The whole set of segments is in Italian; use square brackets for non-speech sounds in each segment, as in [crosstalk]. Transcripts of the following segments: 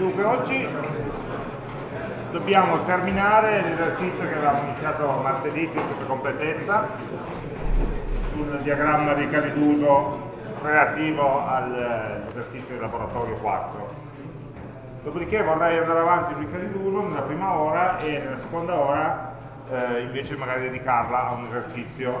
Dunque oggi dobbiamo terminare l'esercizio che avevamo iniziato martedì per completezza sul diagramma dei casi d'uso relativo all'esercizio del laboratorio 4. Dopodiché vorrei andare avanti sui casi d'uso nella prima ora e nella seconda ora eh, invece magari dedicarla a un esercizio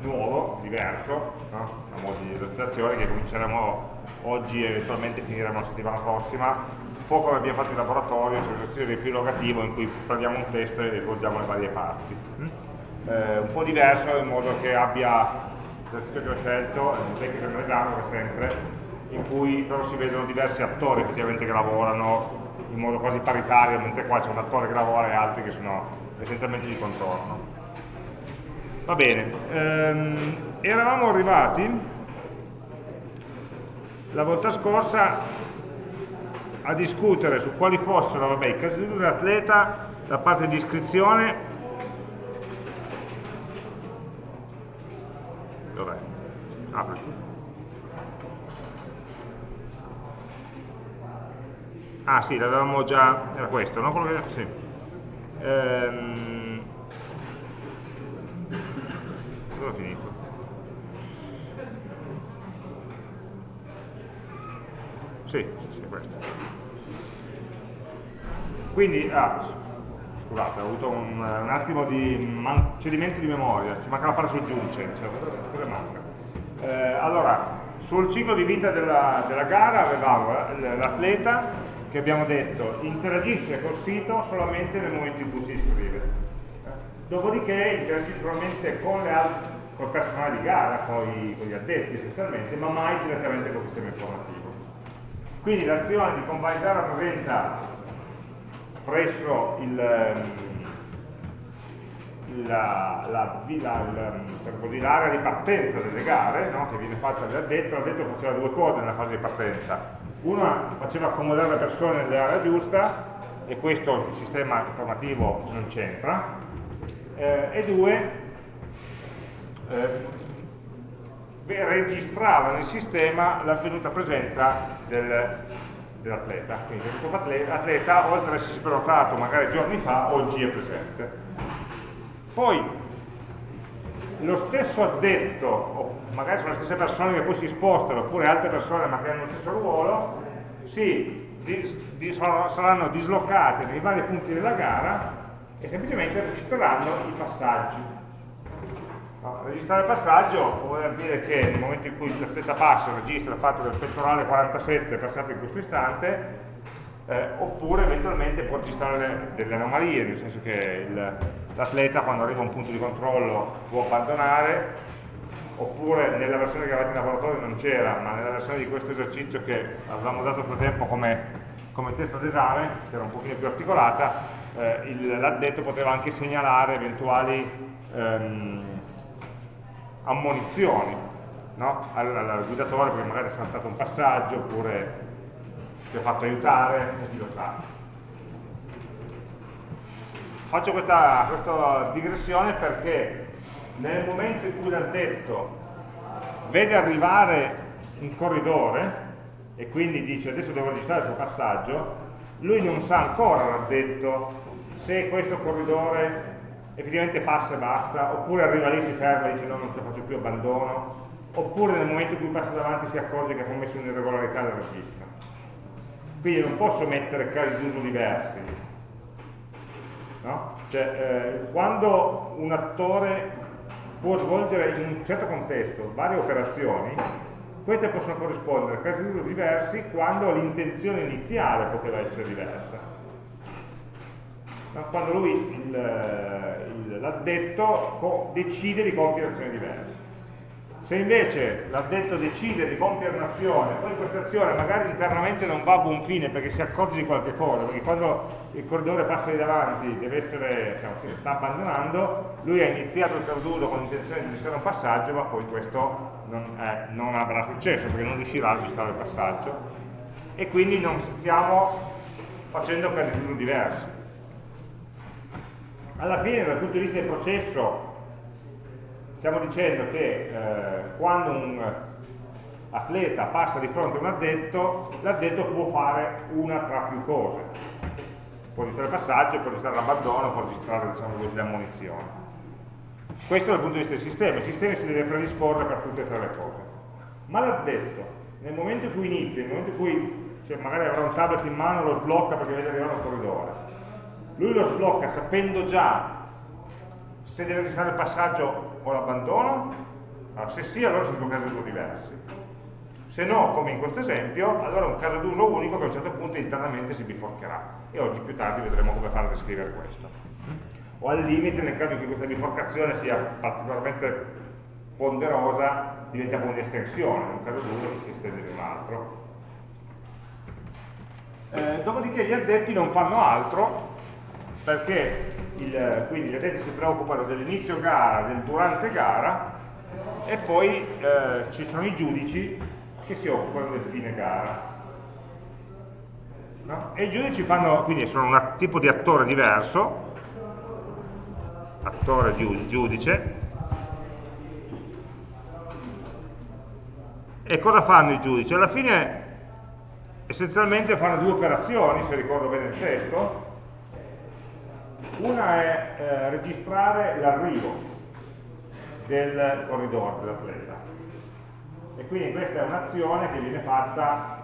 nuovo, diverso, no? a modo di esercitazione che cominceremo oggi e eventualmente finiremo la settimana prossima, un po' come abbiamo fatto in laboratorio, cioè l'esercizio riepilogativo in cui prendiamo un testo e svolgiamo le varie parti. Mm? Eh, un po' diverso in modo che abbia l'esercizio che ho scelto, il tecnico del come sempre, in cui però si vedono diversi attori effettivamente che lavorano in modo quasi paritario, mentre qua c'è un attore che lavora e altri che sono essenzialmente di contorno. Va bene, ehm, eravamo arrivati la volta scorsa a discutere su quali fossero vabbè, i casi dell'atleta, la parte di iscrizione dov'è? Ah, ah sì, l'avevamo già, era questo, no? Quello che, sì. ehm, dove ho finito? Sì, sì, questo. Quindi, ah, scusate, ho avuto un, un attimo di cedimento di memoria, ci manca la parte soggiunce, cioè, cosa manca? Eh, allora, sul ciclo di vita della, della gara avevamo l'atleta che abbiamo detto interagisce col sito solamente nel momento in cui si iscrive dopodiché interagisce solamente con, con il personale di gara, con, con gli addetti essenzialmente, ma mai direttamente col sistema informativo. Quindi l'azione di convalidare la presenza presso l'area di partenza delle gare, no? che viene fatta dall'addetto, l'addetto faceva due cose nella fase di partenza. Una faceva accomodare le persone nell'area giusta, e questo il sistema informativo non c'entra, eh, e due eh, registrava nel sistema l'avvenuta presenza del, dell'atleta. Quindi l'atleta, oltre ad essersi prenotato magari giorni fa, oggi è presente. Poi lo stesso addetto, o magari sono le stesse persone che poi si spostano, oppure altre persone ma che hanno lo stesso ruolo, si, di, di, saranno dislocate nei vari punti della gara e semplicemente registreranno i passaggi. No, registrare il passaggio vuol dire che nel momento in cui l'atleta passa registra il fatto che il pettorale 47 è passato in questo istante, eh, oppure eventualmente può registrare delle anomalie, nel senso che l'atleta quando arriva a un punto di controllo può abbandonare, oppure nella versione che avete in laboratorio non c'era, ma nella versione di questo esercizio che avevamo dato sul tempo come, come testo d'esame, che era un pochino più articolata, eh, l'addetto poteva anche segnalare eventuali ehm, ammonizioni no? al, al, guidatore perché magari ha saltato un passaggio oppure si è fatto aiutare e chi lo sa. Faccio questa, questa digressione perché nel momento in cui l'addetto vede arrivare un corridore e quindi dice adesso devo registrare il suo passaggio, lui non sa ancora, l'addetto, se questo corridore effettivamente passa e basta, oppure arriva lì, si ferma e dice no, non ce la faccio più, abbandono, oppure nel momento in cui passa davanti si accorge che ha commesso un'irregolarità del registro. Quindi non posso mettere casi d'uso diversi. No? Cioè, eh, quando un attore può svolgere in un certo contesto varie operazioni, queste possono corrispondere a casi d'uso diversi quando l'intenzione iniziale poteva essere diversa quando lui, l'addetto, decide di compiere azioni diverse. Se invece l'addetto decide di compiere un'azione, poi questa azione magari internamente non va a buon fine perché si accorge di qualche cosa, perché quando il corridore passa di davanti deve essere, diciamo, si sta abbandonando, lui ha iniziato il perduto con l'intenzione di registrare un passaggio, ma poi questo non, è, non avrà successo perché non riuscirà a registrare il passaggio e quindi non stiamo facendo casi diversi alla fine dal punto di vista del processo stiamo dicendo che eh, quando un, atleta passa di fronte a un addetto, l'addetto può fare una tra più cose. Può registrare il passaggio, può registrare l'abbandono, può registrare diciamo così, la munizione. Questo dal punto di vista del sistema, il sistema si deve predisporre per tutte e tre le cose. Ma l'addetto, nel momento in cui inizia, nel momento in cui cioè magari avrà un tablet in mano, lo sblocca perché vede arrivare un corridore, lui lo sblocca sapendo già se deve registrare il passaggio o l'abbandono, allora, se sì allora sono due casi d'uso diversi. Se no, come in questo esempio, allora è un caso d'uso unico che a un certo punto internamente si biforcherà. E oggi più tardi vedremo come fare a descrivere questo o al limite nel caso in cui questa biforcazione sia particolarmente ponderosa diventa come un'estensione, in un caso d'uno che si estende in un altro. Eh, dopodiché gli addetti non fanno altro perché il, quindi gli addetti si preoccupano dell'inizio gara, del durante gara e poi eh, ci sono i giudici che si occupano del fine gara. No? E i giudici fanno, quindi sono un tipo di attore diverso attore giudice e cosa fanno i giudici? alla fine essenzialmente fanno due operazioni se ricordo bene il testo una è eh, registrare l'arrivo del corridore, dell'atleta e quindi questa è un'azione che viene fatta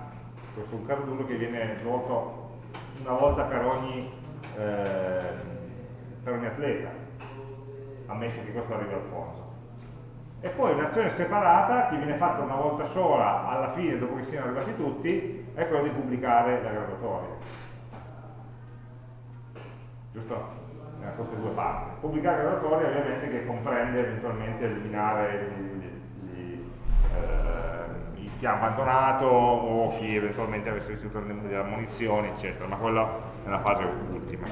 questo è un caso d'uso che viene svolto una volta per ogni, eh, per ogni atleta ammesso che questo arrivi al fondo. E poi un'azione separata che viene fatta una volta sola alla fine, dopo che siano arrivati tutti, è quella di pubblicare la graduatoria. Giusto? Eh, queste due parti. Pubblicare graduatoria ovviamente che comprende eventualmente eliminare eh, chi ha abbandonato o chi eventualmente avesse ricevuto delle munizioni, eccetera, ma quella è la fase ultima.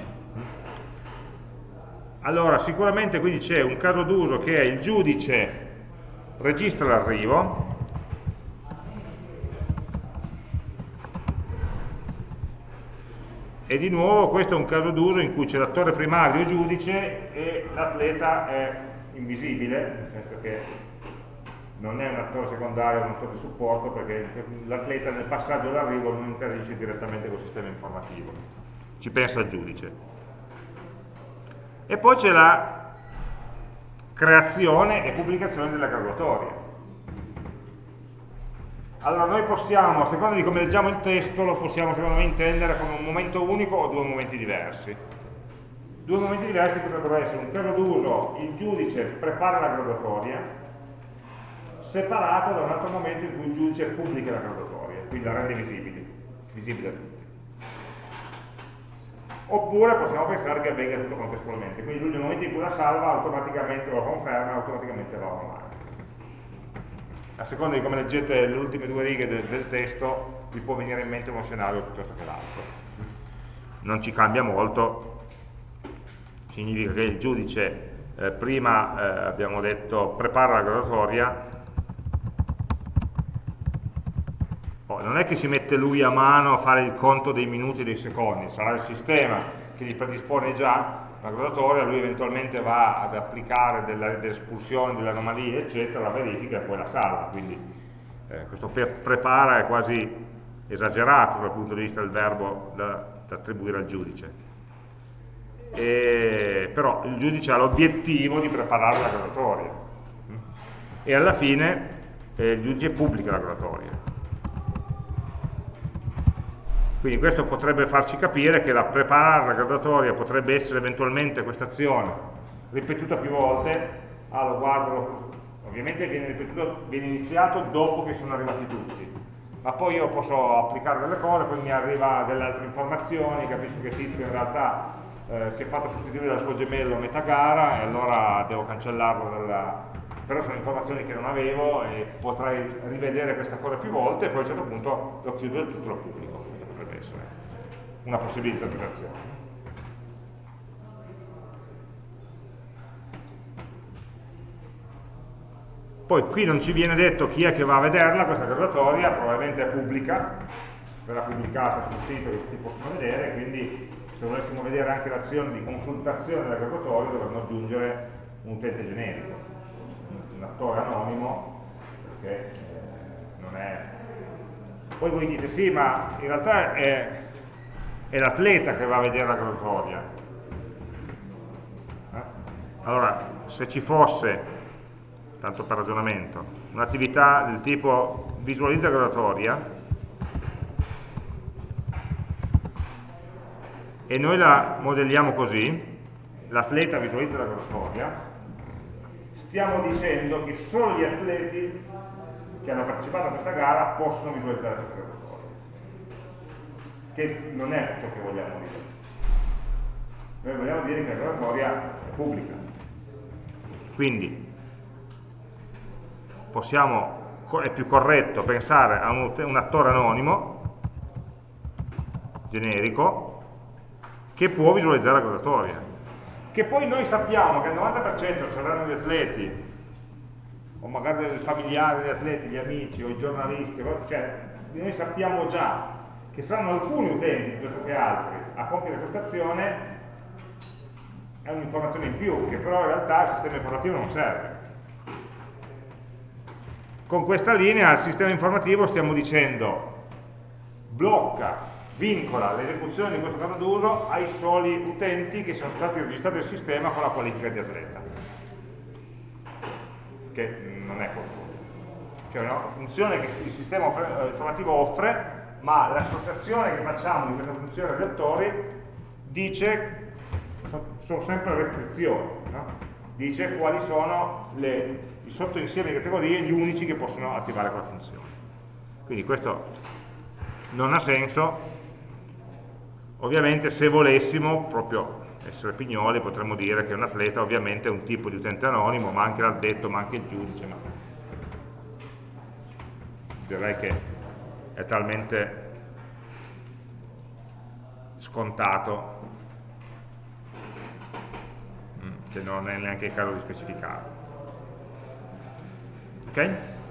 Allora, sicuramente quindi c'è un caso d'uso che è il giudice registra l'arrivo, e di nuovo questo è un caso d'uso in cui c'è l'attore primario giudice e l'atleta è invisibile, nel senso che non è un attore secondario, un attore di supporto, perché l'atleta nel passaggio dell'arrivo non interagisce direttamente col sistema informativo, ci pensa il giudice. E poi c'è la creazione e pubblicazione della graduatoria. Allora noi possiamo, a seconda di come leggiamo il testo, lo possiamo secondo me intendere come un momento unico o due momenti diversi. Due momenti diversi potrebbero essere un caso d'uso, il giudice prepara la graduatoria, separato da un altro momento in cui il giudice pubblica la graduatoria, quindi la rende visibile, visibile a tutti oppure possiamo pensare che avvenga tutto contestualmente, quindi lui nel momento in cui la salva automaticamente lo conferma, automaticamente va online. A seconda di come leggete le ultime due righe del, del testo, vi può venire in mente uno scenario piuttosto che l'altro. Non ci cambia molto, significa che il giudice eh, prima eh, abbiamo detto prepara la graduatoria, non è che si mette lui a mano a fare il conto dei minuti e dei secondi, sarà il sistema che gli predispone già la graduatoria, lui eventualmente va ad applicare delle, delle espulsioni, delle anomalie, eccetera, la verifica e poi la salva. Quindi eh, questo prepara è quasi esagerato dal punto di vista del verbo da, da attribuire al giudice. E, però il giudice ha l'obiettivo di preparare la graduatoria e alla fine eh, il giudice pubblica la graduatoria quindi questo potrebbe farci capire che la preparare la graduatoria potrebbe essere eventualmente questa azione ripetuta più volte, ah lo guardo, ovviamente viene, ripetuto, viene iniziato dopo che sono arrivati tutti, ma poi io posso applicare delle cose, poi mi arriva delle altre informazioni, capisco che Tizio in realtà eh, si è fatto sostituire dal suo gemello a metà gara e allora devo cancellarlo dalla... però sono informazioni che non avevo e potrei rivedere questa cosa più volte e poi a un certo punto lo chiudo e tutto lo pubblico essere una possibile interpretazione. Poi qui non ci viene detto chi è che va a vederla questa graduatoria, probabilmente è pubblica, verrà pubblicata sul sito che tutti possono vedere, quindi se volessimo vedere anche l'azione di consultazione della graduatoria dovremmo aggiungere un utente generico, un attore anonimo, perché eh, non è... Poi voi dite sì, ma in realtà è, è l'atleta che va a vedere la graduatoria. Eh? Allora, se ci fosse, tanto per ragionamento, un'attività del tipo visualizza graduatoria, e noi la modelliamo così, l'atleta visualizza la graduatoria, stiamo dicendo che solo gli atleti che hanno partecipato a questa gara possono visualizzare questa graduatoria, che non è ciò che vogliamo dire. Noi vogliamo dire che la graduatoria è pubblica. Quindi possiamo, è più corretto pensare a un, un attore anonimo generico che può visualizzare la graduatoria. Che poi noi sappiamo che il 90% saranno gli atleti, o magari i familiari degli atleti, gli amici o i giornalisti, cioè noi sappiamo già che saranno alcuni utenti piuttosto che altri a compiere questa azione, è un'informazione in più, che però in realtà il sistema informativo non serve. Con questa linea al sistema informativo stiamo dicendo blocca vincola l'esecuzione di questo caso d'uso ai soli utenti che sono stati registrati nel sistema con la qualifica di atleta che non è qualcosa. Cioè una funzione che il sistema eh, informativo offre ma l'associazione che facciamo di questa funzione agli attori dice sono sempre restrizioni no? dice quali sono le, i sottoinsiemi di categorie gli unici che possono attivare quella funzione. Quindi questo non ha senso. Ovviamente se volessimo proprio essere pignoli potremmo dire che un atleta ovviamente è un tipo di utente anonimo, ma anche l'addetto, ma anche il giudice, ma direi che è talmente scontato che non è neanche il caso di specificarlo. Ok?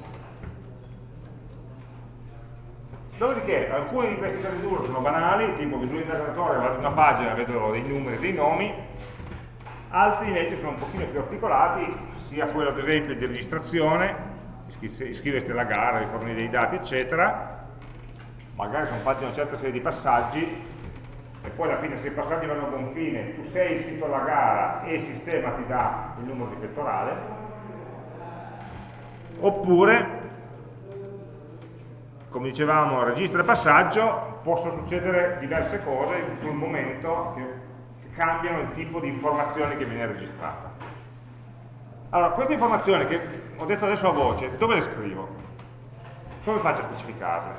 Dopodiché alcuni di questi casi d'uso sono banali, tipo visualizzo interatore, vado in una pagina, vedo dei numeri, dei nomi, altri invece sono un pochino più articolati, sia quello ad esempio di registrazione, iscriversi alla gara, rifornire dei dati, eccetera, magari sono fatti una certa serie di passaggi, e poi alla fine se i passaggi vanno a buon fine, tu sei iscritto alla gara e il sistema ti dà il numero di pettorale, oppure come dicevamo, registro e passaggio, possono succedere diverse cose sul momento che, cambiano il tipo di informazione che viene registrata. Allora, queste informazioni che ho detto adesso a voce, dove le scrivo? Come faccio a specificarle?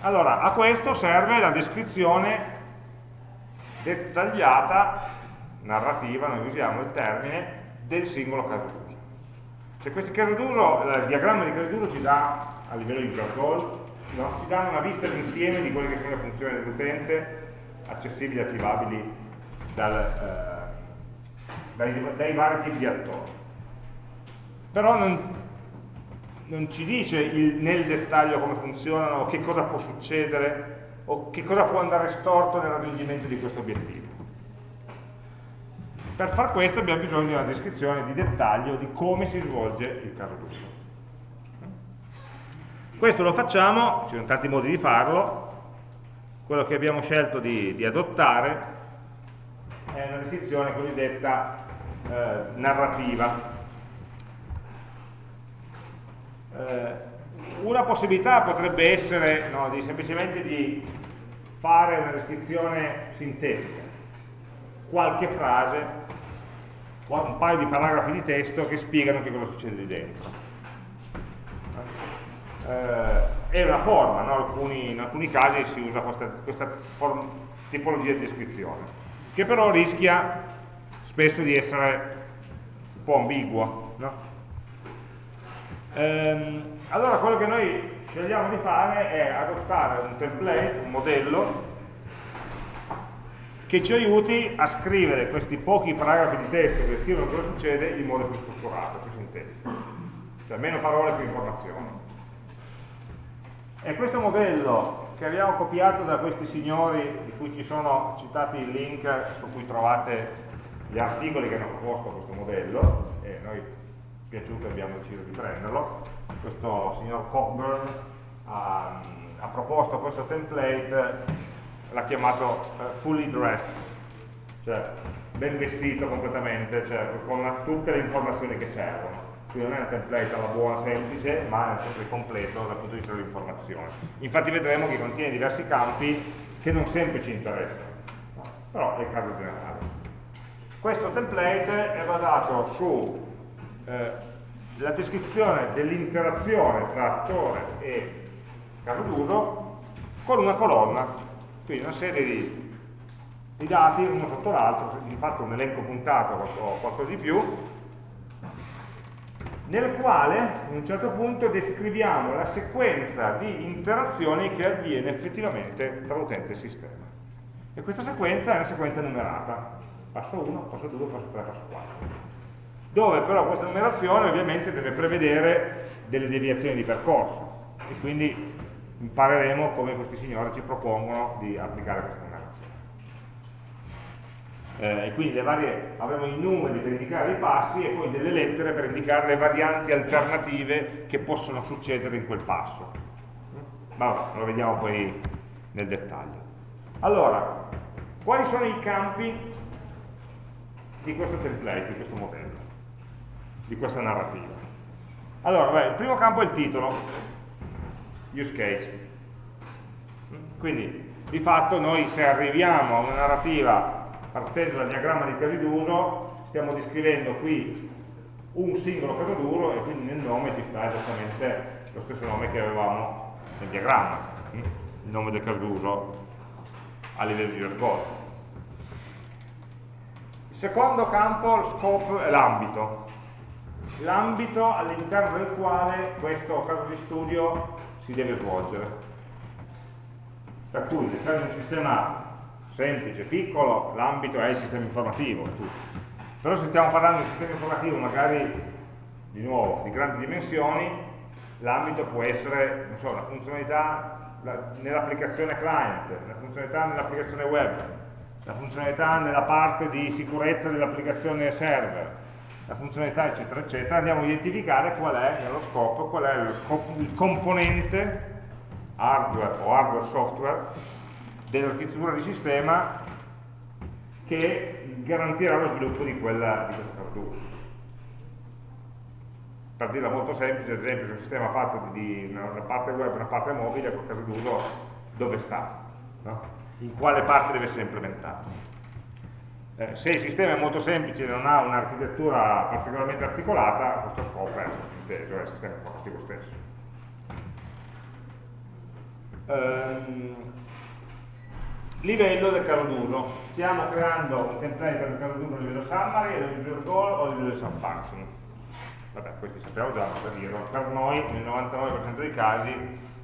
Allora, a questo serve la descrizione dettagliata, narrativa, noi usiamo il termine, del singolo caso d'uso. Cioè questi casi d'uso, il diagramma di casi d'uso ci dà, a livello di user goal, no? ci danno una vista d'insieme di quelle che sono le funzioni dell'utente, accessibili e attivabili dal, eh, dai, dai, vari tipi di attori. Però non, non ci dice il, nel dettaglio come funzionano, che cosa può succedere o che cosa può andare storto nel raggiungimento di questo obiettivo. Per far questo abbiamo bisogno di una descrizione di dettaglio di come si svolge il caso d'uso. Questo lo facciamo, ci sono tanti modi di farlo, quello che abbiamo scelto di, di adottare è una descrizione cosiddetta eh, narrativa. Eh, una possibilità potrebbe essere no, di, semplicemente di fare una descrizione sintetica, qualche frase un paio di paragrafi di testo che spiegano che cosa succede lì dentro. Eh, è una forma, no? alcuni, in alcuni casi si usa questa, questa tipologia di descrizione, che però rischia spesso di essere un po' ambigua. No? Ehm, allora quello che noi scegliamo di fare è adottare un template, un modello che ci aiuti a scrivere questi pochi paragrafi di testo che descrivono cosa succede in modo più strutturato, più sintetico. Cioè meno parole, più informazioni. E questo modello che abbiamo copiato da questi signori, di cui ci sono citati i link su cui trovate gli articoli che hanno proposto questo modello, e noi piaciuto abbiamo deciso di prenderlo, questo signor Cockburn ha, ha proposto questo template, l'ha chiamato uh, fully dressed, cioè ben vestito completamente, cioè con tutte le informazioni che servono. Quindi non è un template alla buona semplice, ma è template completo dal punto di vista dell'informazione. Infatti vedremo che contiene diversi campi che non sempre ci interessano, no? però è il caso generale. Questo template è basato sulla eh, descrizione dell'interazione tra attore e caso d'uso con una colonna, quindi una serie di i dati uno sotto l'altro, di fatto un elenco puntato o qualcosa di più, nel quale a un certo punto descriviamo la sequenza di interazioni che avviene effettivamente tra l'utente e il sistema. E questa sequenza è una sequenza numerata, passo 1, passo 2, passo 3, passo 4, dove però questa numerazione ovviamente deve prevedere delle deviazioni di percorso. E quindi impareremo come questi signori ci propongono di applicare questa eh, e quindi varie, avremo i numeri per indicare i passi e poi delle lettere per indicare le varianti alternative che possono succedere in quel passo. Ma vabbè, lo vediamo poi nel dettaglio. Allora, quali sono i campi di questo template, di questo modello, di questa narrativa? Allora, beh, il primo campo è il titolo, use case. Quindi, di fatto, noi se arriviamo a una narrativa partendo dal diagramma di casi d'uso stiamo descrivendo qui un singolo caso d'uso e quindi nel nome ci sta esattamente lo stesso nome che avevamo nel diagramma, hm? il nome del caso d'uso a livello di record. Il secondo campo, il scope, è l'ambito. L'ambito all'interno del quale questo caso di studio si deve svolgere. Per cui all'interno di un sistema semplice, piccolo, l'ambito è il sistema informativo, però se stiamo parlando di sistema informativo magari, di nuovo, di grandi dimensioni, l'ambito può essere, so, una funzionalità nell'applicazione client, una funzionalità nell'applicazione web, la funzionalità nella parte di sicurezza dell'applicazione server, la funzionalità eccetera eccetera, andiamo a identificare qual è nello scopo, qual è il, il componente hardware o hardware software dell'architettura di sistema che garantirà lo sviluppo di, quella, di questo d'uso. Per dirla molto semplice, ad esempio, se un sistema fatto di, di una parte web e una parte mobile, quel caso d'uso dove sta? No? In quale parte deve essere implementato? Eh, se il sistema è molto semplice e non ha un'architettura particolarmente articolata, questo scopo è inteso, è il sistema informativo stesso. Um, livello del caso d'uso. Stiamo creando un template per il caso d'uso a livello summary, a livello user goal o a livello subfunction. Vabbè, questi sappiamo già cosa dirlo. Per noi, nel 99% dei casi,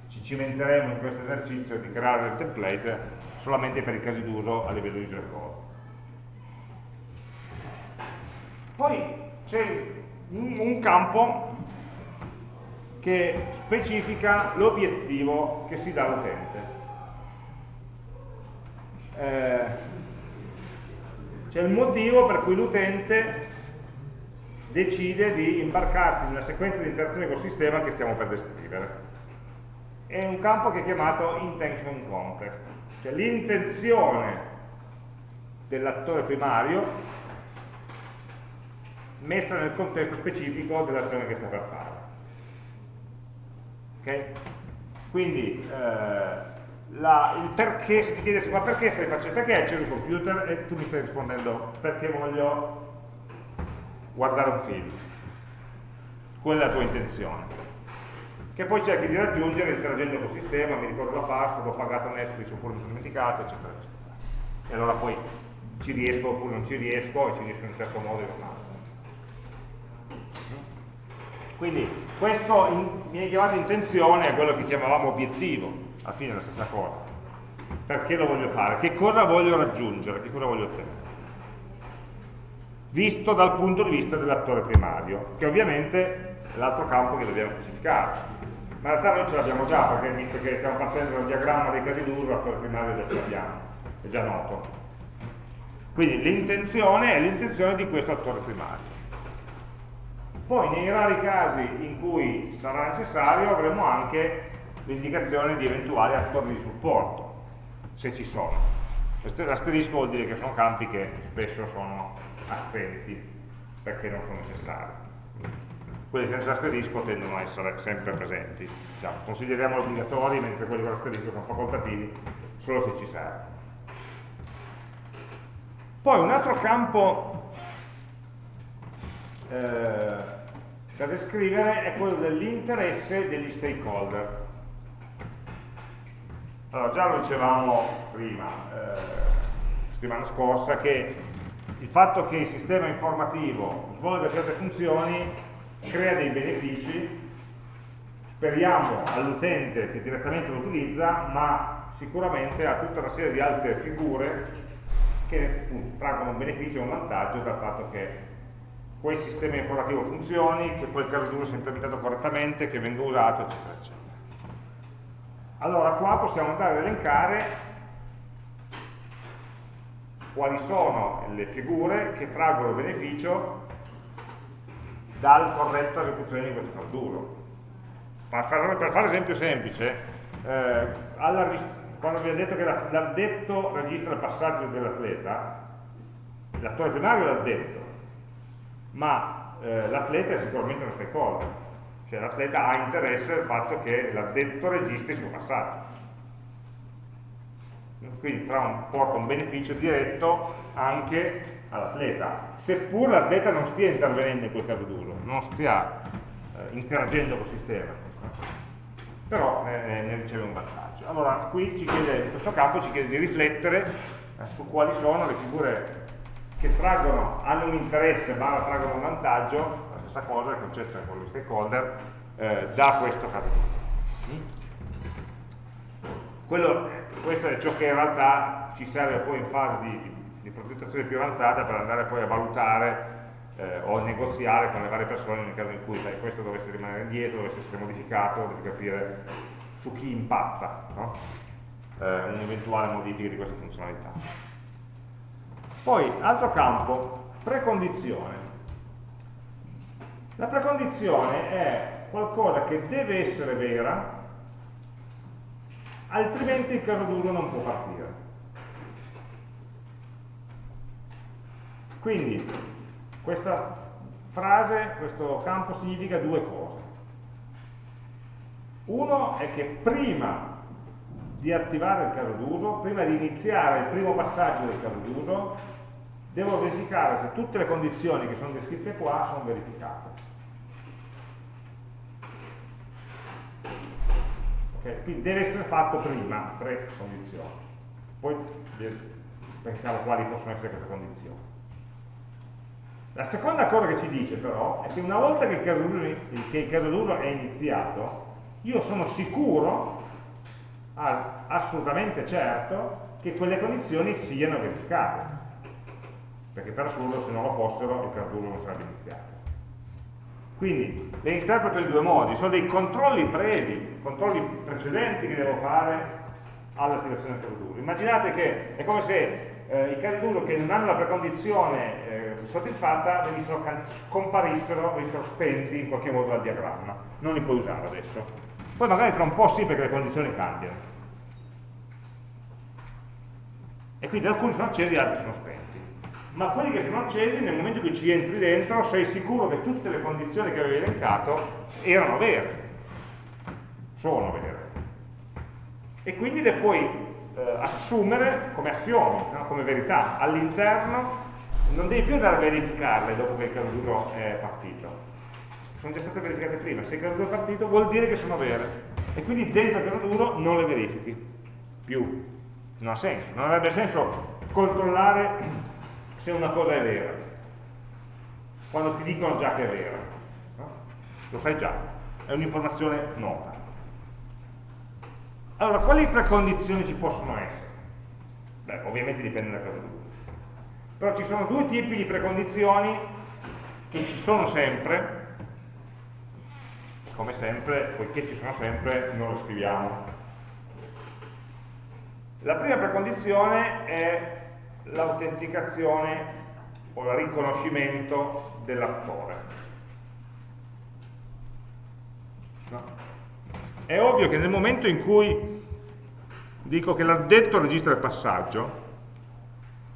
ci cimenteremo in questo esercizio di creare il template solamente per i casi d'uso a livello user goal. Poi c'è un campo che specifica l'obiettivo che si dà all'utente eh, c'è il motivo per cui l'utente decide di imbarcarsi nella sequenza di interazione col sistema che stiamo per descrivere. È un campo che è chiamato intention context, cioè l'intenzione dell'attore primario messa nel contesto specifico dell'azione che sta per fare. Okay? Quindi eh, la, il perché, se ti chiedessi ma perché stai facendo, perché hai acceso il computer e tu mi stai rispondendo perché voglio guardare un film. Quella è la tua intenzione. Che poi cerchi di raggiungere interagendo col sistema, mi ricordo la password, ho pagato Netflix oppure mi sono dimenticato, eccetera, eccetera. E allora poi ci riesco oppure non ci riesco, e ci riesco in un certo modo e in un altro. Quindi questo in, viene chiamato intenzione è quello che chiamavamo obiettivo alla fine è la stessa cosa. Perché lo voglio fare? Che cosa voglio raggiungere? Che cosa voglio ottenere? Visto dal punto di vista dell'attore primario, che ovviamente è l'altro campo che dobbiamo specificare. Ma in realtà noi ce l'abbiamo già, perché visto che stiamo partendo dal diagramma dei casi d'uso, l'attore primario già ce l'abbiamo, è già noto. Quindi l'intenzione è l'intenzione di questo attore primario. Poi nei rari casi in cui sarà necessario avremo anche l'indicazione di eventuali attori di supporto, se ci sono. L'asterisco vuol dire che sono campi che spesso sono assenti perché non sono necessari. Quelli senza asterisco tendono a essere sempre presenti. Diciamo, consideriamo obbligatori mentre quelli con asterisco sono facoltativi solo se ci serve. Poi un altro campo eh, da descrivere è quello dell'interesse degli stakeholder. Allora, già lo dicevamo prima, eh, settimana scorsa, che il fatto che il sistema informativo svolga certe funzioni crea dei benefici, speriamo all'utente che direttamente lo utilizza, ma sicuramente ha tutta una serie di altre figure che traggono un beneficio e un vantaggio dal fatto che quel sistema informativo funzioni, che quel caso d'uso sia implementato correttamente, che venga usato, eccetera, eccetera. Allora qua possiamo andare ad elencare quali sono le figure che traggono beneficio dal corretto esecuzione di questo caso d'uso. Per fare l'esempio semplice, eh, alla, quando vi ho detto che l'addetto registra il passaggio dell'atleta, l'attore primario è l'addetto, ma eh, l'atleta è sicuramente uno stakeholder, cioè l'atleta ha interesse al fatto che l'addetto registri il suo passaggio. Quindi un, porta un beneficio diretto anche all'atleta, seppur l'atleta non stia intervenendo in quel caso d'uso, non stia eh, interagendo col sistema, però ne, ne, riceve un vantaggio. Allora, qui ci chiede, in questo campo ci chiede di riflettere eh, su quali sono le figure che traggono, hanno un interesse ma traggono un vantaggio, la stessa cosa, il concetto è quello di stakeholder, eh, da questo caso. Quello, questo è ciò che in realtà ci serve poi in fase di, di progettazione più avanzata per andare poi a valutare eh, o negoziare con le varie persone nel caso in cui sai, questo dovesse rimanere indietro, dovesse essere modificato, devi capire su chi impatta no? eh, un'eventuale modifica di questa funzionalità. Poi, altro campo, precondizione. La precondizione è qualcosa che deve essere vera, altrimenti il caso d'uso non può partire. Quindi, questa frase, questo campo significa due cose. Uno è che prima di attivare il caso d'uso, prima di iniziare il primo passaggio del caso d'uso, devo verificare se tutte le condizioni che sono descritte qua sono verificate. Okay? Quindi deve essere fatto prima, tre condizioni. Poi pensiamo quali possono essere queste condizioni. La seconda cosa che ci dice però è che una volta che il caso d'uso è iniziato, io sono sicuro assolutamente certo che quelle condizioni siano verificate perché per assurdo se non lo fossero il caso non sarebbe iniziato. Quindi le interpreto in due modi sono dei controlli previ controlli precedenti che devo fare all'attivazione del caso immaginate che è come se eh, i casi d'uso che non hanno la precondizione eh, soddisfatta venissero, scomparissero, venissero spenti in qualche modo dal diagramma. Non li puoi usare adesso. Poi magari tra un po' sì perché le condizioni cambiano. E quindi alcuni sono accesi e altri sono spenti. Ma quelli che sono accesi, nel momento cui ci entri dentro, sei sicuro che tutte le condizioni che avevi elencato erano vere, sono vere. E quindi le puoi eh, assumere come assiomi, no? come verità. All'interno non devi più andare a verificarle dopo che il caso è partito. Sono già state verificate prima. Se il caso è partito vuol dire che sono vere. E quindi dentro il caso d'uso non le verifichi più non ha senso, non avrebbe senso controllare se una cosa è vera, quando ti dicono già che è vera, no? lo sai già, è un'informazione nota. Allora, quali precondizioni ci possono essere? Beh, ovviamente dipende da caso d'uso. Però ci sono due tipi di precondizioni che ci sono sempre, come sempre, poiché ci sono sempre, non lo scriviamo la prima precondizione è l'autenticazione o il riconoscimento dell'attore. No. È ovvio che nel momento in cui dico che l'addetto registra il passaggio,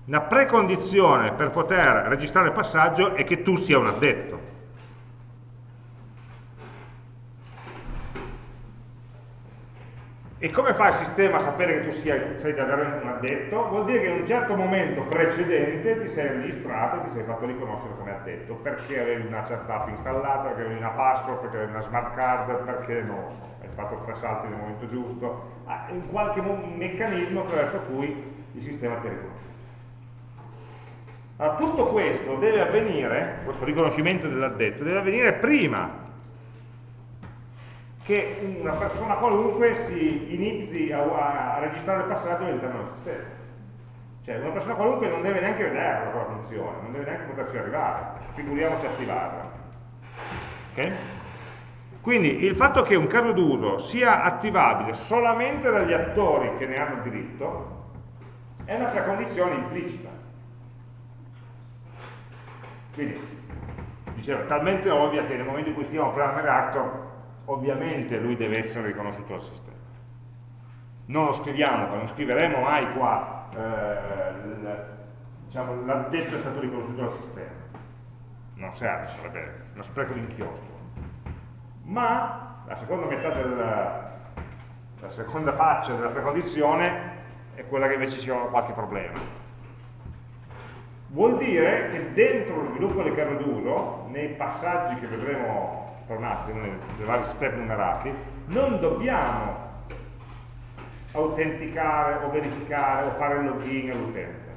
la precondizione per poter registrare il passaggio è che tu sia un addetto. E come fa il sistema a sapere che tu sia, sei davvero un addetto? Vuol dire che in un certo momento precedente ti sei registrato, ti sei fatto riconoscere come addetto, perché avevi una chat app installata, perché avevi una password, perché avevi una smart card, perché non lo so, hai fatto tre salti nel momento giusto, ah, in qualche meccanismo attraverso cui il sistema ti ha riconosciuto. Allora, tutto questo deve avvenire, questo riconoscimento dell'addetto, deve avvenire prima che una persona qualunque si inizi a, a registrare il passaggio all'interno del sistema. Cioè una persona qualunque non deve neanche vederla quella funzione, non deve neanche poterci arrivare, figuriamoci attivarla. Okay? Quindi il fatto che un caso d'uso sia attivabile solamente dagli attori che ne hanno diritto è una precondizione implicita. Quindi, dicevo, talmente ovvia che nel momento in cui scriviamo un programma reactor ovviamente lui deve essere riconosciuto dal sistema. Non lo scriviamo, non scriveremo mai qua eh, diciamo, è stato riconosciuto dal sistema. Non serve, sarebbe uno spreco di inchiostro. Ma la seconda metà del, la seconda faccia della precondizione è quella che invece ci ha qualche problema. Vuol dire che dentro lo sviluppo del caso d'uso, nei passaggi che vedremo tra un attimo, nei, vari step numerati, non dobbiamo autenticare o verificare o fare il login all'utente.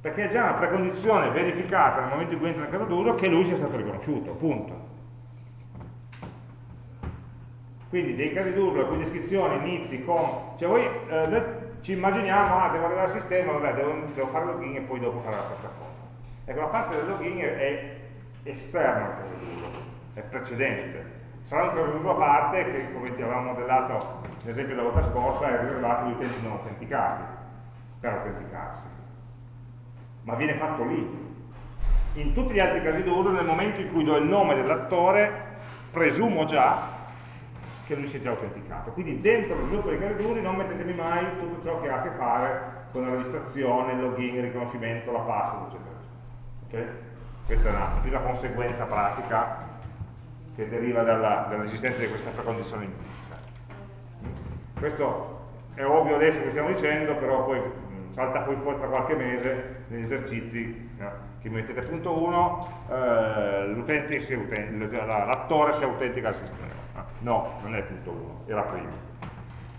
Perché è già una precondizione verificata nel momento in cui entra nel caso d'uso che lui sia stato riconosciuto, punto. Quindi dei casi d'uso, le cui descrizioni inizi con... Cioè voi eh, ci immaginiamo, ah, devo arrivare al sistema, vabbè, devo, devo fare il login e poi dopo fare la certa cosa. Ecco, la parte del login è esterno al caso d'uso, è precedente. Sarà un caso d'uso a parte che, come ti avevamo modellato l'esempio della volta scorsa, è riservato agli utenti non autenticati, per autenticarsi. Ma viene fatto lì. In tutti gli altri casi d'uso, nel momento in cui do il nome dell'attore, presumo già che lui sia già autenticato. Quindi dentro lo sviluppo dei casi d'uso non mettetemi mai tutto ciò che ha a che fare con la registrazione, il login, il riconoscimento, la password, eccetera. Okay? Questa è una prima conseguenza pratica che deriva dall'esistenza dall di questa precondizione implicita. Questo è ovvio adesso che stiamo dicendo, però poi salta poi fuori tra qualche mese negli esercizi no? che mettete punto 1 eh, l'attore si autentica al sistema no, non è il punto 1, era prima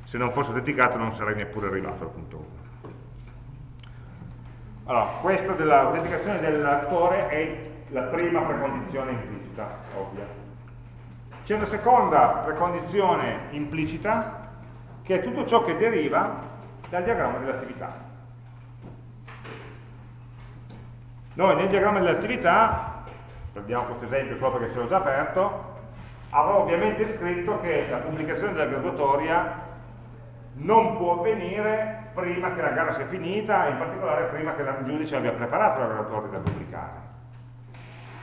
se non fosse autenticato non sarei neppure arrivato al punto 1 allora, questa dell'autenticazione dell'attore è la prima precondizione implicita, ovvia. C'è una seconda precondizione implicita, che è tutto ciò che deriva dal diagramma dell'attività. Noi nel diagramma dell'attività, prendiamo questo esempio solo perché se l'ho già aperto, avrò ovviamente scritto che la pubblicazione della graduatoria non può avvenire prima che la gara sia finita, in particolare prima che il giudice abbia preparato la graduatoria da pubblicare.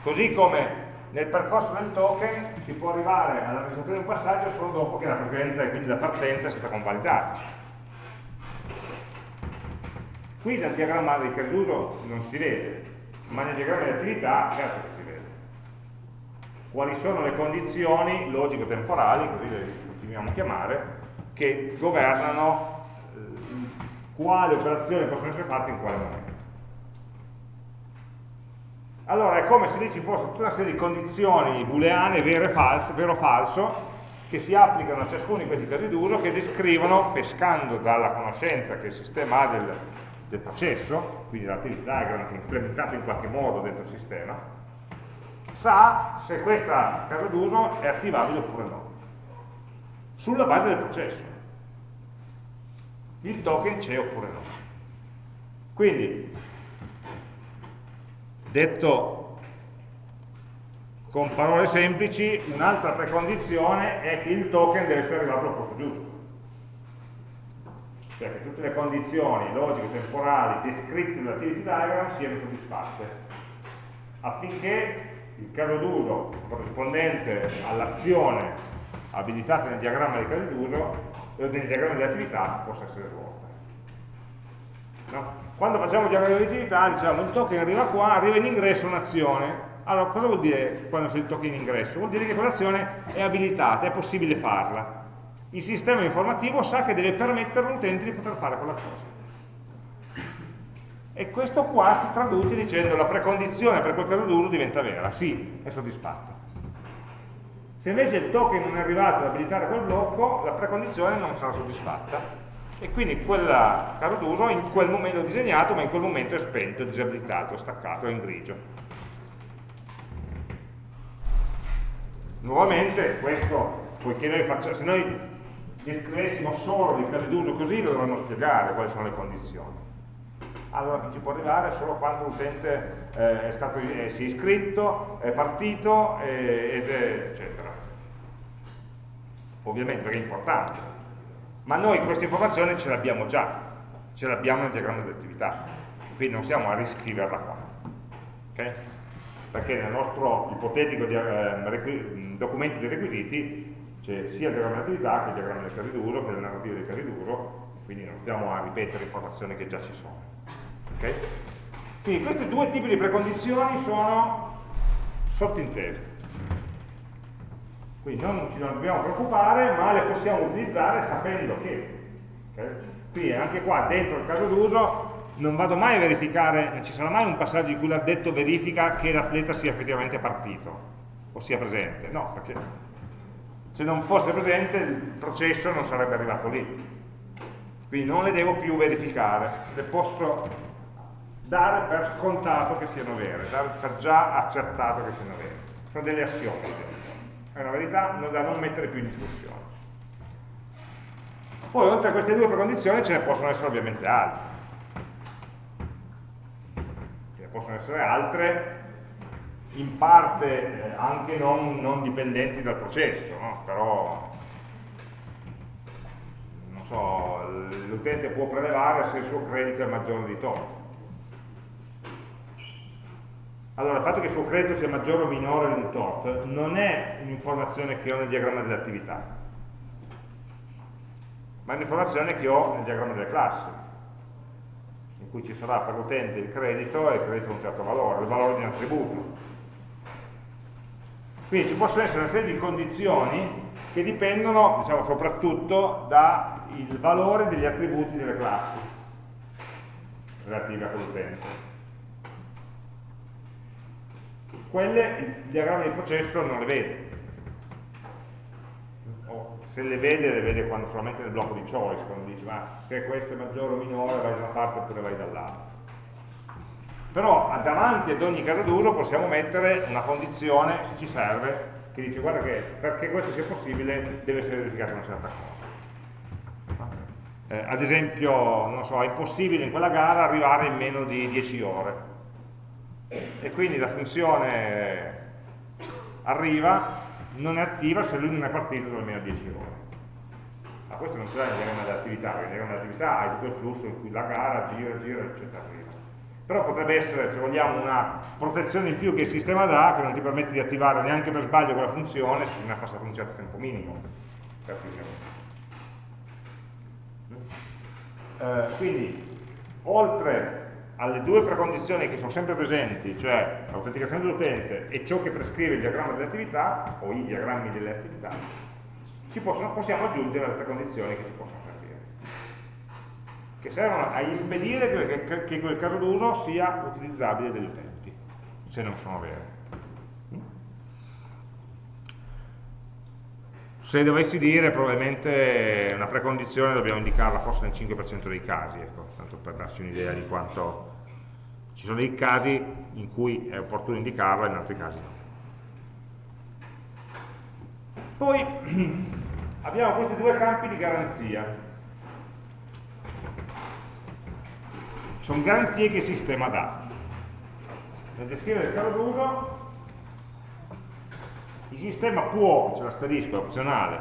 Così come nel percorso del token si può arrivare alla registrazione di un passaggio solo dopo che la presenza e quindi la partenza è stata convalidata. Qui nel diagramma dei casi non si vede, ma nel diagramma di attività certo che si vede. Quali sono le condizioni logico-temporali, così le continuiamo a chiamare, che governano quali operazioni possono essere fatte in quale momento. Allora è come se lì ci fosse tutta una serie di condizioni booleane, vero e falso, vero falso, che si applicano a ciascuno di questi casi d'uso che descrivono, pescando dalla conoscenza che il sistema ha del, del processo, quindi l'activity diagram che è implementato in qualche modo dentro il sistema, sa se questo caso d'uso è attivabile oppure no, sulla base del processo il token c'è oppure no. Quindi, detto con parole semplici, un'altra precondizione è che il token deve essere arrivato al posto giusto. Cioè che tutte le condizioni logiche, temporali, descritte nell'activity diagram siano soddisfatte, affinché il caso d'uso corrispondente all'azione abilitata nel diagramma dei casi d'uso e nel diagramma di attività possa essere svolta. No? Quando facciamo il diagramma di attività diciamo il token arriva qua, arriva in ingresso un'azione. Allora cosa vuol dire quando c'è il token in ingresso? Vuol dire che quell'azione è abilitata, è possibile farla. Il sistema informativo sa che deve permettere all'utente di poter fare quella cosa. E questo qua si traduce dicendo la precondizione per quel caso d'uso diventa vera, sì, è soddisfatta. Se invece il token non è arrivato ad abilitare quel blocco, la precondizione non sarà soddisfatta e quel caso d'uso in quel momento disegnato, ma in quel momento è spento, è disabilitato, è staccato, è in grigio. Nuovamente, questo, poiché noi facciamo, se noi descrivessimo solo dei casi d'uso così, lo dovremmo spiegare quali sono le condizioni allora ci può arrivare solo quando l'utente eh, è stato, eh, si è iscritto, è partito eh, ed è, eccetera. Ovviamente perché è importante. Ma noi questa informazione ce l'abbiamo già, ce l'abbiamo nel diagramma di attività, quindi non stiamo a riscriverla qua. Okay? Perché nel nostro ipotetico di, eh, documento dei requisiti c'è sia il diagramma di attività che il diagramma dei casi d'uso, che le narrative dei casi d'uso, quindi non stiamo a ripetere informazioni che già ci sono. Okay? Quindi questi due tipi di precondizioni sono sottintese. Quindi non ci dobbiamo preoccupare, ma le possiamo utilizzare sapendo che. Okay? Quindi anche qua, dentro il caso d'uso, non vado mai a verificare, non ci sarà mai un passaggio in cui l'addetto verifica che l'atleta sia effettivamente partito o sia presente. No, perché se non fosse presente il processo non sarebbe arrivato lì. Quindi non le devo più verificare, le posso dare per scontato che siano vere, dare per già accertato che siano vere. Sono delle assiomi, è una verità da non mettere più in discussione. Poi oltre a queste due precondizioni ce ne possono essere ovviamente altre. Ce ne possono essere altre in parte eh, anche non, non, dipendenti dal processo, no? però l'utente può prelevare se il suo credito è maggiore di tot allora, il fatto che il suo credito sia maggiore o minore di un tot non è un'informazione che ho nel diagramma delle attività, ma è un'informazione che ho nel diagramma delle classi, in cui ci sarà per l'utente il credito e il credito ha un certo valore, il valore di un attributo. Quindi ci possono essere una serie di condizioni che dipendono, diciamo, soprattutto dal valore degli attributi delle classi relative a quell'utente quelle il diagramma di processo non le vede. O se le vede le vede quando, solamente nel blocco di choice quando dice ma se questo è maggiore o minore vai da una parte oppure vai dall'altra però davanti ad ogni caso d'uso possiamo mettere una condizione se ci serve che dice guarda che perché questo sia possibile deve essere verificata una certa cosa eh, ad esempio so, è possibile in quella gara arrivare in meno di 10 ore e quindi la funzione arriva, non è attiva se lui non è partito da almeno 10 ore. Ma questo non c'è nel diagramma dell'attività, perché nel diagramma dell'attività hai tutto il flusso in cui la gara gira, gira, eccetera, arriva. Però potrebbe essere, se vogliamo, una protezione in più che il sistema dà, che non ti permette di attivare neanche per sbaglio quella funzione se non è passato un certo tempo minimo. Eh, quindi, oltre alle due precondizioni che sono sempre presenti, cioè l'autenticazione dell'utente e ciò che prescrive il diagramma delle attività, o i diagrammi delle attività, possono, possiamo aggiungere altre condizioni che si possono servire, che servono a impedire che, che, che quel caso d'uso sia utilizzabile dagli utenti, se non sono vere. Se dovessi dire probabilmente una precondizione dobbiamo indicarla forse nel 5% dei casi, ecco, tanto per darci un'idea di quanto ci sono dei casi in cui è opportuno indicarla, in altri casi no. Poi [clears throat] abbiamo questi due campi di garanzia. Sono garanzie che il sistema dà. Nel descrivere il caso d'uso, il sistema può, c'è l'asterisco, è opzionale,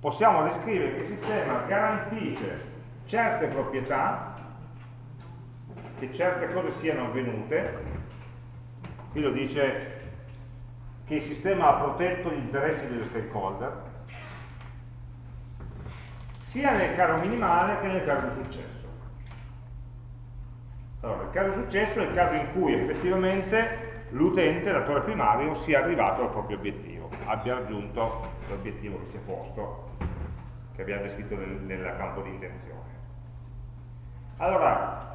possiamo descrivere che il sistema garantisce certe proprietà che certe cose siano avvenute qui lo dice che il sistema ha protetto gli interessi degli stakeholder, sia nel caso minimale che nel caso di successo. Allora, il caso di successo è il caso in cui effettivamente l'utente, l'attore primario, sia arrivato al proprio obiettivo, abbia raggiunto l'obiettivo che si è posto, che abbiamo descritto nel, nel campo di intenzione. Allora,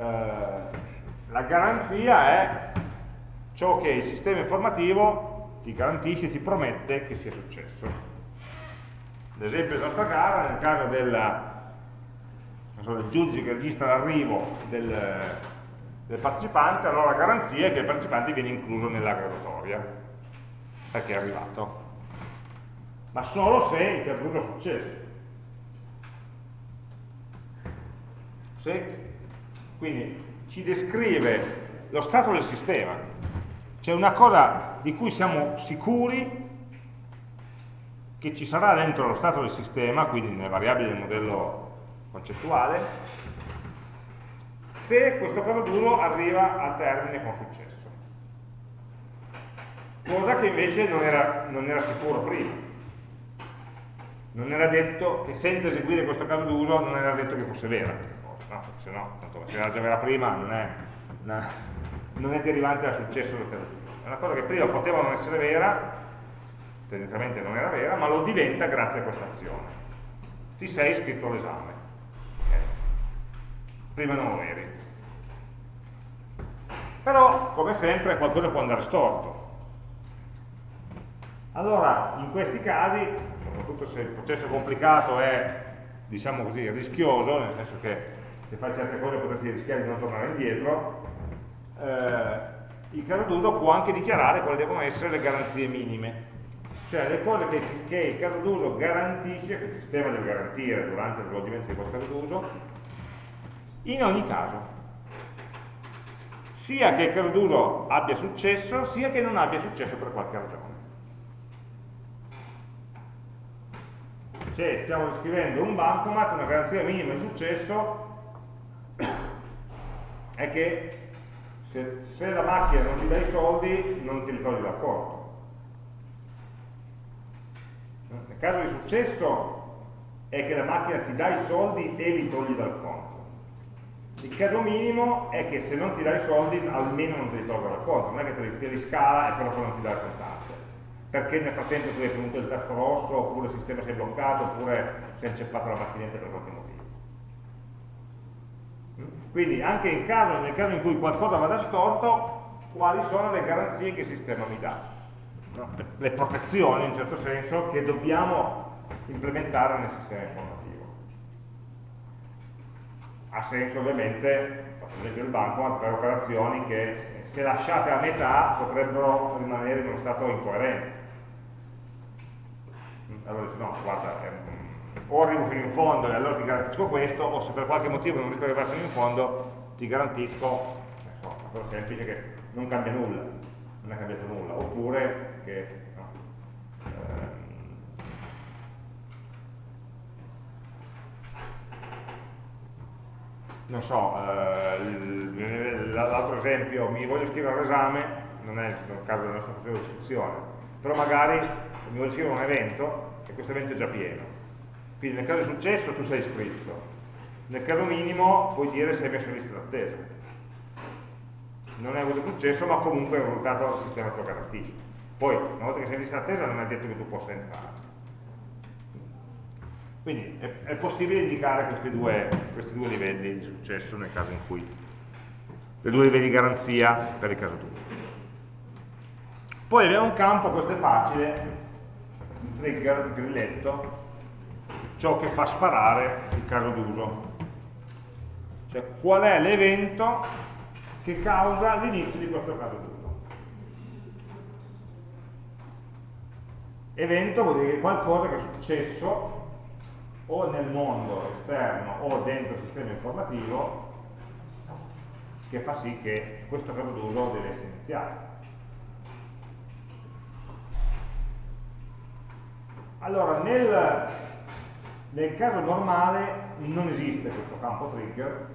la garanzia è ciò che il sistema informativo ti garantisce, ti promette che sia successo. L'esempio della nostra gara, nel caso della, so, del giudice che registra l'arrivo del, del, partecipante, allora la garanzia è che il partecipante viene incluso nella graduatoria, perché è arrivato. Ma solo se il caduto è successo. Se, quindi ci descrive lo stato del sistema, c'è una cosa di cui siamo sicuri che ci sarà dentro lo stato del sistema, quindi nelle variabili del modello concettuale, se questo caso duro arriva al termine con successo. Cosa che invece non era, non era sicuro prima. Non era detto che senza eseguire questo caso d'uso non era detto che fosse vera no? se no, tanto, se era già vera prima non è, una, non è derivante dal successo caso d'uso. È una cosa che prima poteva non essere vera, tendenzialmente non era vera, ma lo diventa grazie a questa azione. Ti sei iscritto all'esame. Okay. Prima non lo eri. Però, come sempre, qualcosa può andare storto. Allora, in questi casi, soprattutto se il processo complicato è, diciamo così, rischioso, nel senso che se fai certe cose potresti rischiare di non tornare indietro, eh, il caso d'uso può anche dichiarare quali devono essere le garanzie minime, cioè le cose che, che il caso d'uso garantisce, che il sistema deve garantire durante lo svolgimento di quel caso d'uso, in ogni caso. Sia che il caso d'uso abbia successo, sia che non abbia successo per qualche ragione. Cioè, stiamo descrivendo un bancomat, una garanzia minima di successo è che se, se la macchina non ti dà i soldi, non ti li togli dal conto. Nel caso di successo è che la macchina ti dà i soldi e li togli dal conto. Il caso minimo è che se non ti dà i soldi almeno non te li tolga dal conto, non è che te li, te li scala e però poi non ti dà il contante. Perché nel frattempo tu hai tenuto il tasto rosso, oppure il sistema si è bloccato, oppure si è inceppato la macchinetta per qualche motivo. Quindi anche caso, nel caso in cui qualcosa vada storto, quali sono le garanzie che il sistema mi dà? No? Le protezioni, in un certo senso, che dobbiamo implementare nel sistema informativo. Ha senso ovviamente, per esempio il banco, per operazioni che se lasciate a metà potrebbero rimanere in uno stato incoerente. Allora dice no, guarda, è o arrivo fino in fondo e allora ti garantisco questo, o se per qualche motivo non riesco ad arrivare fino in fondo, ti garantisco so, una cosa semplice che non cambia nulla, non è cambiato nulla, oppure che no, ehm, non so, eh, l'altro esempio, mi voglio scrivere all'esame, non è il caso della nostra funzione di istruzione, però magari mi voglio scrivere un evento e questo evento è già pieno quindi nel caso di successo tu sei iscritto, nel caso minimo puoi dire se hai messo in lista d'attesa. Non hai avuto successo, ma comunque è risultato il sistema te lo garantisce. Poi, una volta che sei in lista d'attesa non è detto che tu possa entrare. Quindi è, è possibile indicare questi due, questi due, livelli di successo nel caso in cui, le due livelli di garanzia per il caso tuo. Poi abbiamo un campo, questo è facile, il trigger, il grilletto, ciò che fa sparare il caso d'uso. Cioè qual è l'evento che causa l'inizio di questo caso d'uso. Evento vuol dire qualcosa che è successo o nel mondo esterno o dentro il sistema informativo che fa sì che questo caso d'uso deve essere iniziato. Allora, nel nel caso normale non esiste questo campo trigger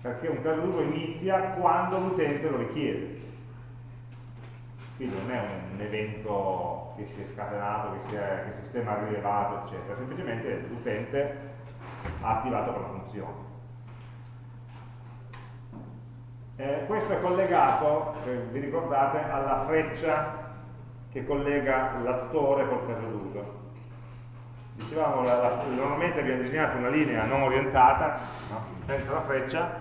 perché un caso d'uso inizia quando l'utente lo richiede. quindi non è un evento che si è scatenato, che, si è, che il sistema ha rilevato, eccetera, semplicemente l'utente ha attivato quella funzione. Eh, questo è collegato, se vi ricordate, alla freccia che collega l'attore col caso d'uso. Dicevamo, la, la, normalmente abbiamo disegnato una linea non orientata, no? senza la freccia,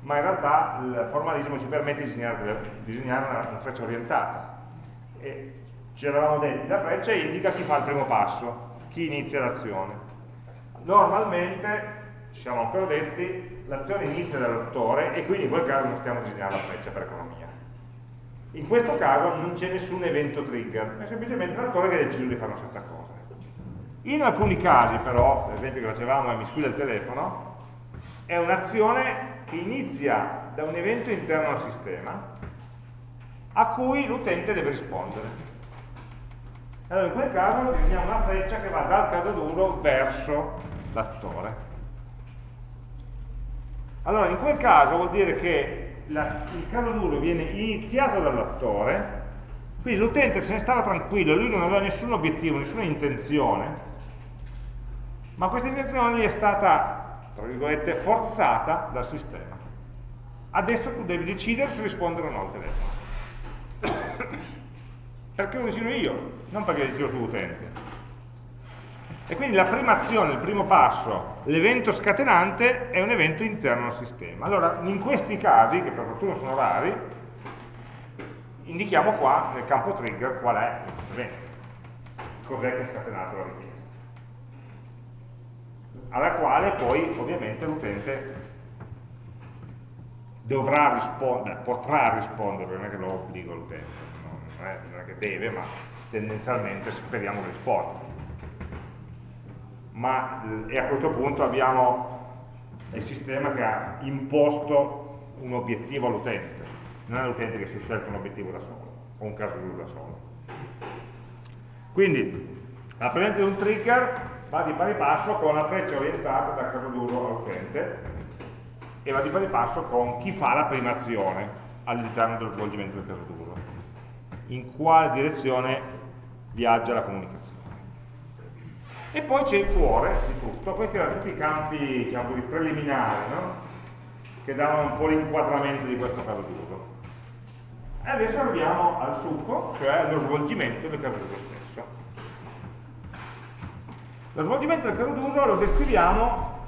ma in realtà il formalismo ci permette di disegnare, disegnare una, una, freccia orientata. E ci eravamo detti, la freccia indica chi fa il primo passo, chi inizia l'azione. Normalmente, ci siamo ancora detti, l'azione inizia dall'attore e quindi in quel caso non stiamo disegnando la freccia per economia. In questo caso non c'è nessun evento trigger, è semplicemente l'attore che ha deciso di fare una certa cosa. In alcuni casi però, l'esempio che facevamo e mi squilla il telefono, è un'azione che inizia da un evento interno al sistema a cui l'utente deve rispondere. Allora in quel caso disegniamo una freccia che va dal caso d'uso verso l'attore. Allora in quel caso vuol dire che la, il caso d'uso viene iniziato dall'attore, quindi l'utente se ne stava tranquillo, lui non aveva nessun obiettivo, nessuna intenzione, ma questa gli è stata tra virgolette, forzata dal sistema. Adesso tu devi decidere se rispondere o no al telefono. [coughs] perché lo decido io, non perché lo decido tu utente. E quindi la prima azione, il primo passo, l'evento scatenante è un evento interno al sistema. Allora, in questi casi, che per fortuna sono rari, indichiamo qua nel campo trigger qual è l'evento, cos'è che ha scatenato la richiesta alla quale poi ovviamente l'utente dovrà rispondere, potrà rispondere, non è che lo obbligo l'utente, non, non, è che deve, ma tendenzialmente speriamo che risponda. Ma, e a questo punto abbiamo il sistema che ha imposto un obiettivo all'utente, non è l'utente che si è scelto un obiettivo da solo, o un caso da solo. Quindi, la presenza di un trigger va di pari passo con la freccia orientata dal caso d'uso all'utente e va di pari passo con chi fa la prima azione all'interno dello svolgimento del caso d'uso. In quale direzione viaggia la comunicazione. E poi c'è il cuore di tutto, questi erano tutti i campi diciamo, preliminari, no? che davano un po' l'inquadramento di questo caso d'uso. E adesso arriviamo al succo, cioè allo svolgimento del caso d'uso. Lo svolgimento del caso d'uso lo descriviamo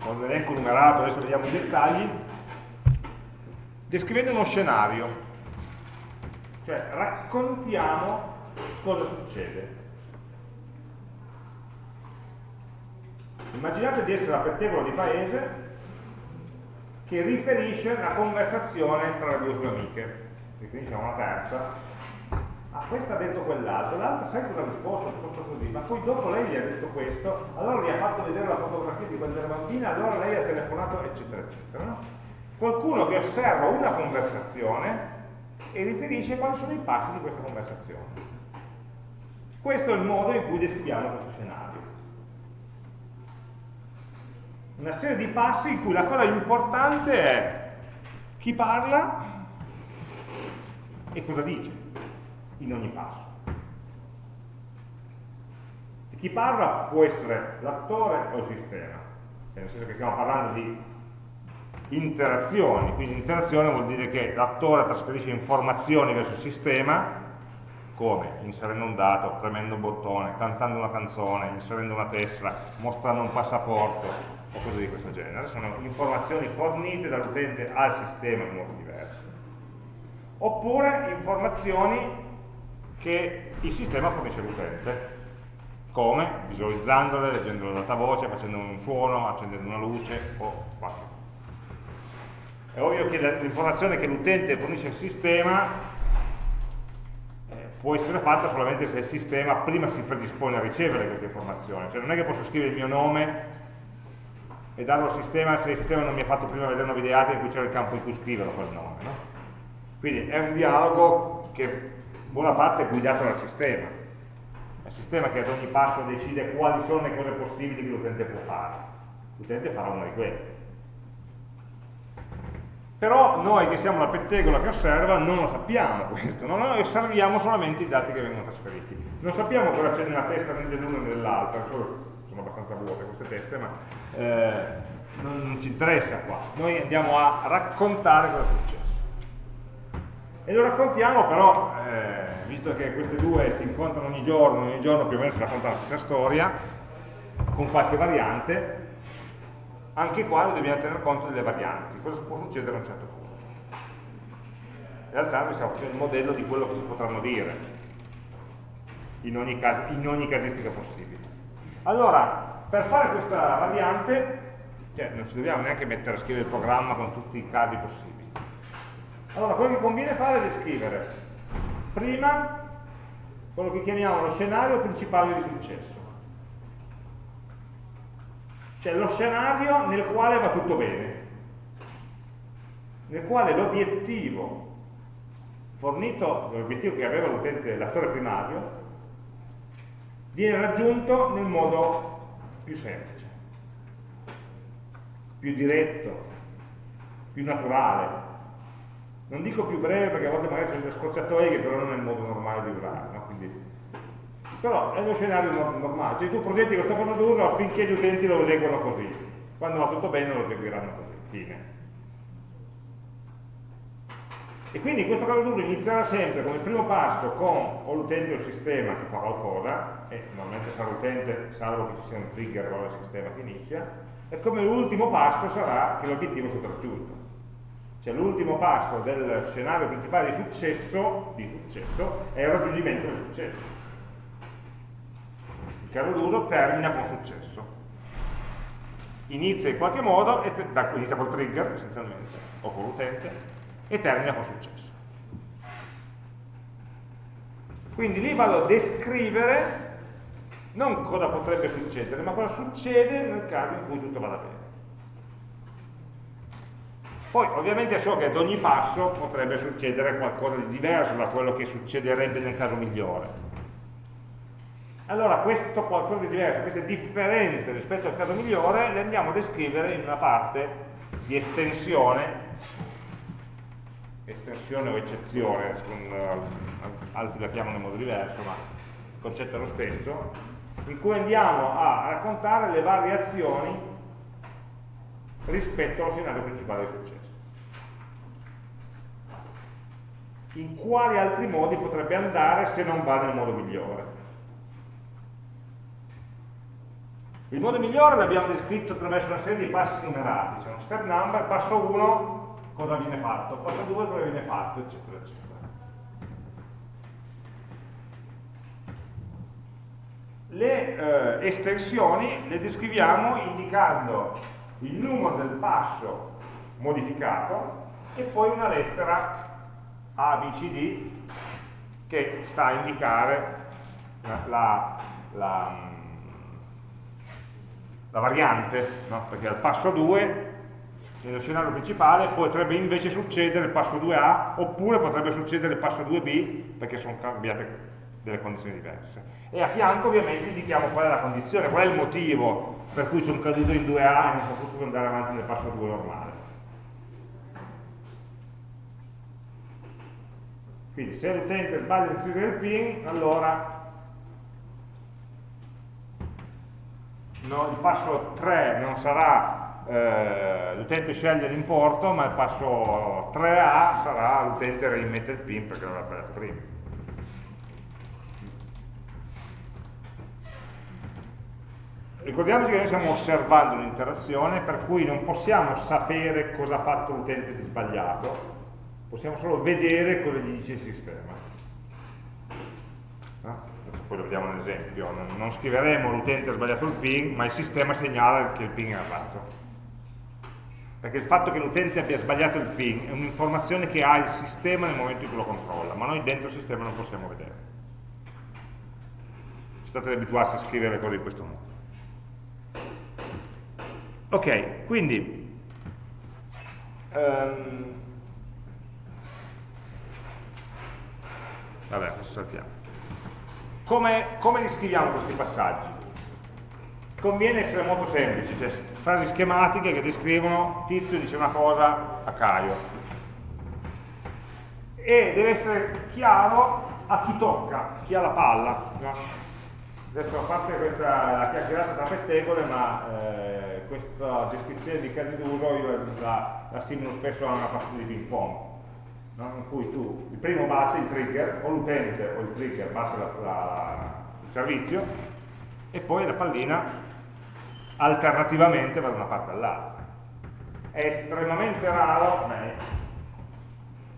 con un elenco numerato, adesso vediamo i dettagli, descrivendo uno scenario, cioè raccontiamo cosa succede. Immaginate di essere a pettegolo di paese che riferisce una conversazione tra le due sue amiche, riferisce a una terza, ah questa ha detto quell'altro, l'altra sai cosa ha risposto, ha risposto così, ma poi dopo lei gli ha detto questo, allora gli ha fatto vedere la fotografia di quando era bambina, allora lei ha telefonato, eccetera, eccetera. No? Qualcuno che osserva una conversazione e riferisce quali sono i passi di questa conversazione. Questo è il modo in cui descriviamo questo scenario. Una serie di passi in cui la cosa importante è chi parla e cosa dice in ogni passo. E chi parla può essere l'attore o il sistema, cioè nel senso che stiamo parlando di interazioni, quindi interazione vuol dire che l'attore trasferisce informazioni verso il sistema, come? Inserendo un dato, premendo un bottone, cantando una canzone, inserendo una tessera, mostrando un passaporto o cose di questo genere. Sono informazioni fornite dall'utente al sistema in modo diverso. Oppure informazioni che il sistema fornisce all'utente. Come? Visualizzandole, leggendole ad alta voce, facendo un suono, accendendo una luce o qualche. È ovvio che l'informazione che l'utente fornisce al sistema eh, può essere fatta solamente se il sistema prima si predispone a ricevere questa informazione. Cioè non è che posso scrivere il mio nome e darlo al sistema se il sistema non mi ha fatto prima vedere una videata in cui c'era il campo in cui scriverlo quel nome. No? Quindi è un dialogo che buona parte è guidato dal sistema. È il sistema che ad ogni passo decide quali sono le cose possibili che l'utente può fare. L'utente farà una di quelle. Però noi che siamo la pettegola che osserva non lo sappiamo questo, no? noi osserviamo solamente i dati che vengono trasferiti. Non sappiamo cosa c'è nella testa né dell'uno né dell'altra, sono abbastanza vuote queste teste, ma eh, non, ci interessa qua. Noi andiamo a raccontare cosa è successo. E lo raccontiamo però, eh, visto che queste due si incontrano ogni giorno, ogni giorno più o meno si raccontano la stessa storia, con qualche variante, anche qua dobbiamo tener conto delle varianti, cosa può succedere a un certo punto. In realtà noi stiamo facendo il modello di quello che si potranno dire in ogni, caso, in ogni casistica possibile. Allora, per fare questa variante, cioè non ci dobbiamo neanche mettere a scrivere il programma con tutti i casi possibili. Allora, quello che conviene fare è descrivere prima quello che chiamiamo lo scenario principale di successo. Cioè lo scenario nel quale va tutto bene, nel quale l'obiettivo fornito, l'obiettivo che aveva l'utente, l'attore primario, viene raggiunto nel modo più semplice, più diretto, più naturale. Non dico più breve perché a volte magari sono delle scorciatoie che però non è il modo normale di usare, no? Quindi, però è uno scenario normale, cioè tu progetti questo caso d'uso affinché gli utenti lo eseguano così, quando va tutto bene lo eseguiranno così, fine. E quindi in questo caso d'uso inizierà sempre come primo passo con o l'utente o il sistema che fa qualcosa, e normalmente sarà l'utente, salvo che ci sia un trigger o il sistema che inizia, e come l'ultimo passo sarà che l'obiettivo sia raggiunto. Cioè l'ultimo passo del scenario principale di successo, di successo è il raggiungimento del successo. Il caso d'uso termina con successo. Inizia in qualche modo, da, inizia col trigger essenzialmente, o con l'utente, e termina con successo. Quindi lì vado a descrivere non cosa potrebbe succedere, ma cosa succede nel caso in cui tutto vada bene. Poi ovviamente so che ad ogni passo potrebbe succedere qualcosa di diverso da quello che succederebbe nel caso migliore. Allora questo qualcosa di diverso, queste differenze rispetto al caso migliore le andiamo a descrivere in una parte di estensione estensione o eccezione, altri la chiamano in modo diverso, ma il concetto è lo stesso, in cui andiamo a raccontare le variazioni rispetto allo scenario principale di successo. In quali altri modi potrebbe andare se non va nel modo migliore? Il modo migliore l'abbiamo descritto attraverso una serie di passi numerati, c'è uno step number, passo 1 cosa viene fatto, passo 2 cosa viene fatto, eccetera, eccetera. Le eh, estensioni le descriviamo indicando il numero del passo modificato e poi una lettera A, B, C, D che sta a indicare la, la, la, la variante, no? perché al passo 2 nello scenario principale potrebbe invece succedere il passo 2A oppure potrebbe succedere il passo 2B perché sono cambiate delle condizioni diverse e a fianco ovviamente indichiamo qual è la condizione, qual è il motivo per cui sono caduto in 2A e non sono potuto andare avanti nel passo 2 normale quindi se l'utente sbaglia a inserire il PIN allora no, il passo 3 non sarà eh, l'utente sceglie l'importo, ma il passo 3A sarà l'utente reimmette il PIN perché l'aveva sbagliato prima. Ricordiamoci che noi stiamo osservando un'interazione per cui non possiamo sapere cosa ha fatto l'utente di sbagliato, possiamo solo vedere cosa gli dice il sistema. No? Poi lo vediamo nell'esempio, non, non scriveremo l'utente ha sbagliato il PIN, ma il sistema segnala che il PIN è errato perché il fatto che l'utente abbia sbagliato il PIN è un'informazione che ha il sistema nel momento in cui lo controlla, ma noi dentro il sistema non possiamo vedere. State abituarsi a scrivere cose in questo modo. Ok, quindi um, vabbè, questo saltiamo. Come, come li scriviamo questi passaggi? conviene essere molto semplici, cioè frasi schematiche che descrivono Tizio dice una cosa a Caio. E deve essere chiaro a chi tocca, chi ha la palla. No? Adesso a parte questa la chiacchierata tra pettegole, ma eh, questa descrizione di casi d'uso io la, la simulo spesso a una partita di ping pong, no? in cui tu il primo batte il trigger, o l'utente o il trigger batte la, la, il servizio, e poi la pallina alternativamente va da una parte all'altra. È estremamente raro, beh,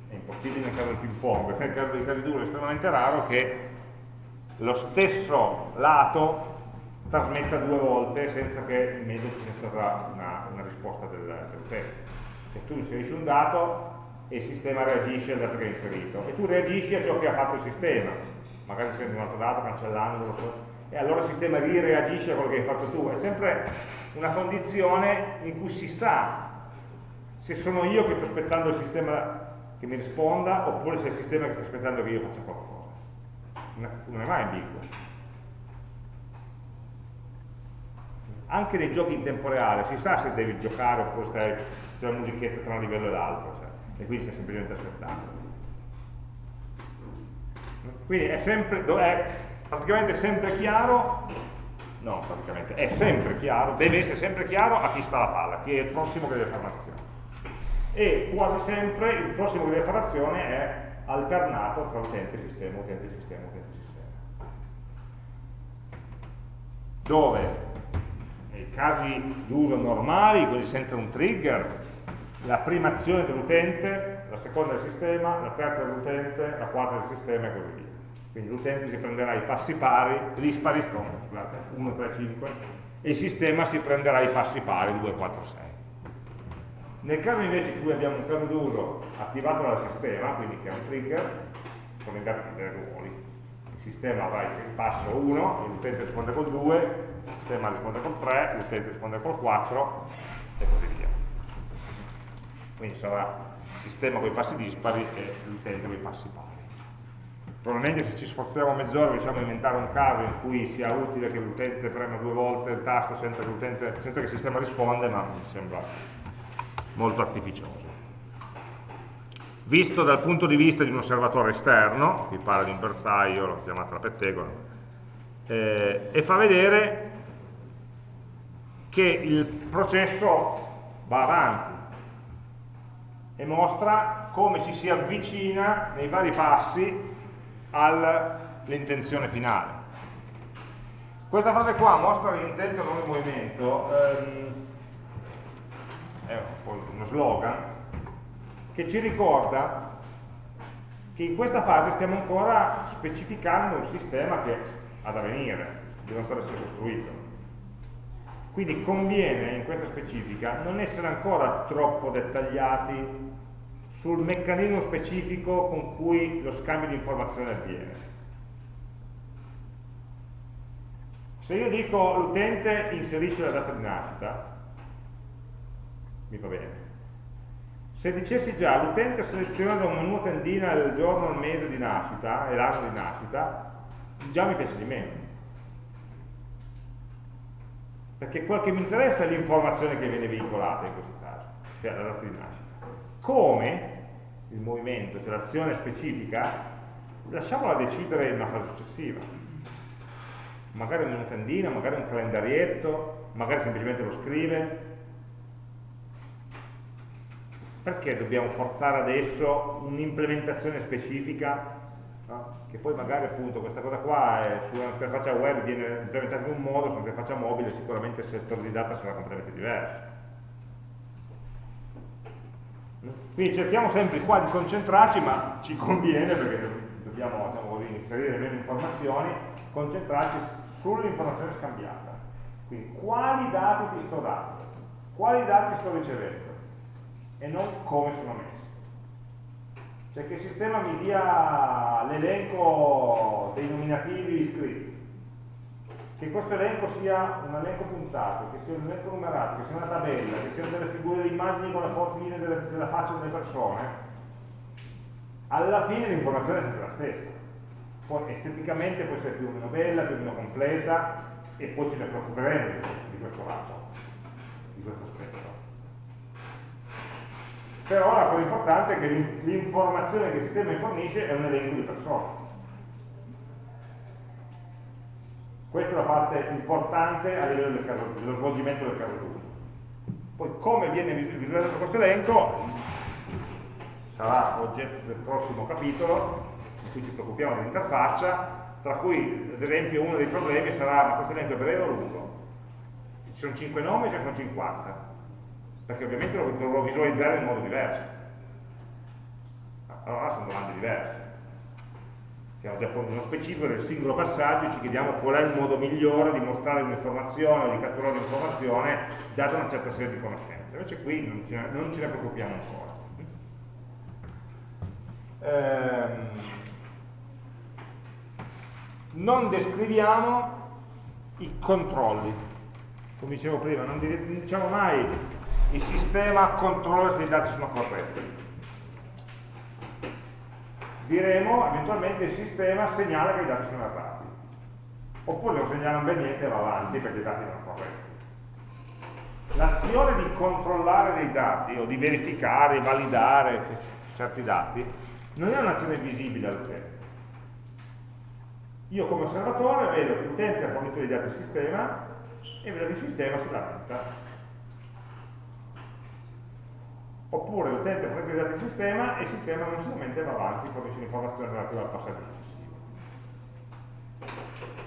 è impossibile nel caso del ping pong, nel caso dei casi duro è estremamente raro che lo stesso lato trasmetta due volte senza che in mezzo ci sia stata una, una risposta del, dell'utente. Cioè tu inserisci un dato e il sistema reagisce al dato che hai inserito e tu reagisci a ciò che ha fatto il sistema, magari inserendo un altro dato, cancellandolo, e allora il sistema rireagisce a quello che hai fatto tu. È sempre una condizione in cui si sa se sono io che sto aspettando il sistema che mi risponda oppure se è il sistema che sta aspettando che io faccia qualcosa. Non è mai ambiguo. Anche nei giochi in tempo reale si sa se devi giocare oppure stai, c'è una musichetta tra un livello e l'altro, e quindi stai semplicemente aspettando. Quindi è sempre, è praticamente sempre chiaro, no praticamente, è sempre chiaro, deve essere sempre chiaro a chi sta la palla, chi è il prossimo che deve fare l'azione. E quasi sempre il prossimo che deve fare l'azione è alternato tra utente sistema, utente sistema, utente sistema. Dove nei casi d'uso normali, quelli senza un trigger, la prima azione dell'utente, la seconda del sistema, la terza dell'utente, la quarta del sistema e così via. Quindi l'utente si prenderà i passi pari, dispari, scusate, 1, 3, 5, e il sistema si prenderà i passi pari, 2, 4, 6. Nel caso invece in cui abbiamo un caso d'uso attivato dal sistema, quindi che è un trigger, sono in dati dei ruoli. Il sistema avrà il passo 1, l'utente risponde col 2, il sistema risponde col 3, l'utente risponde col 4 e così via. Quindi sarà il sistema con i passi dispari e l'utente con i passi pari probabilmente se ci sforziamo mezz'ora riusciamo a inventare un caso in cui sia utile che l'utente prema due volte il tasto senza che, senza che il sistema risponda, ma mi sembra molto artificioso. Visto dal punto di vista di un osservatore esterno, qui parla di un bersaglio, l'ho chiamata la pettegola, eh, e fa vedere che il processo va avanti e mostra come ci si avvicina nei vari passi all'intenzione finale. Questa frase qua mostra l'intento non il movimento, ehm, è uno slogan che ci ricorda che in questa fase stiamo ancora specificando un sistema che ha da venire, deve ancora essere costruito. Quindi conviene in questa specifica non essere ancora troppo dettagliati sul meccanismo specifico con cui lo scambio di informazioni avviene. Se io dico l'utente inserisce la data di nascita, mi va bene. Se dicessi già l'utente seleziona da un menu tendina il giorno, il mese di nascita e l'anno di nascita, già mi piace di meno. Perché quel che mi interessa è l'informazione che viene veicolata in questo caso, cioè la data di nascita. Come il movimento, cioè l'azione specifica, lasciamola decidere in una fase successiva. Magari una tendina, magari un calendarietto, magari semplicemente lo scrive. Perché dobbiamo forzare adesso un'implementazione specifica? No? Che poi magari appunto questa cosa qua su un'interfaccia web viene implementata in un modo, su un'interfaccia mobile sicuramente il settore di data sarà completamente diverso Quindi cerchiamo sempre qua di concentrarci, ma ci conviene perché dobbiamo diciamo così, inserire meno informazioni, concentrarci sull'informazione scambiata. Quindi quali dati ti sto dando, quali dati sto ricevendo e non come sono messi. Cioè che il sistema mi dia l'elenco dei nominativi iscritti, che questo elenco sia un elenco puntato, che sia un elenco numerato, che sia una tabella, che siano delle figure di immagini con le fotine delle, della faccia delle persone, alla fine l'informazione è sempre la stessa. Poi esteticamente può essere più o meno bella, più o meno completa, e poi ce ne preoccuperemo di questo lato, di questo aspetto. Però la cosa importante è che l'informazione che il sistema fornisce è un elenco di persone. Questa è la parte importante a livello del caso, dello svolgimento del caso d'uso. Poi come viene visualizzato questo elenco sarà oggetto del prossimo capitolo in cui ci preoccupiamo dell'interfaccia, tra cui ad esempio uno dei problemi sarà ma questo elenco è breve o lungo? Ci sono 5 nomi o ci sono 50? Perché ovviamente lo dovrò visualizzare in modo diverso. Allora sono domande diverse siamo già nello specifico del singolo passaggio ci chiediamo qual è il modo migliore di mostrare un'informazione o di catturare un'informazione data una certa serie di conoscenze. Invece qui non ce ne, non ce ne preoccupiamo ancora. Ehm, non descriviamo i controlli. Come dicevo prima, non diciamo mai il sistema controlla se i dati sono corretti diremo eventualmente il sistema segnala che i dati sono errati oppure non segnala ben niente e va avanti perché i dati sono corretti. L'azione di controllare dei dati o di verificare, validare certi dati non è un'azione visibile all'utente. Io come osservatore vedo che l'utente ha fornito dei dati al sistema e vedo che il sistema si lamenta oppure l'utente prende i dati del sistema e il sistema non solamente va avanti, fornisce l'informazione relativa al passaggio successivo.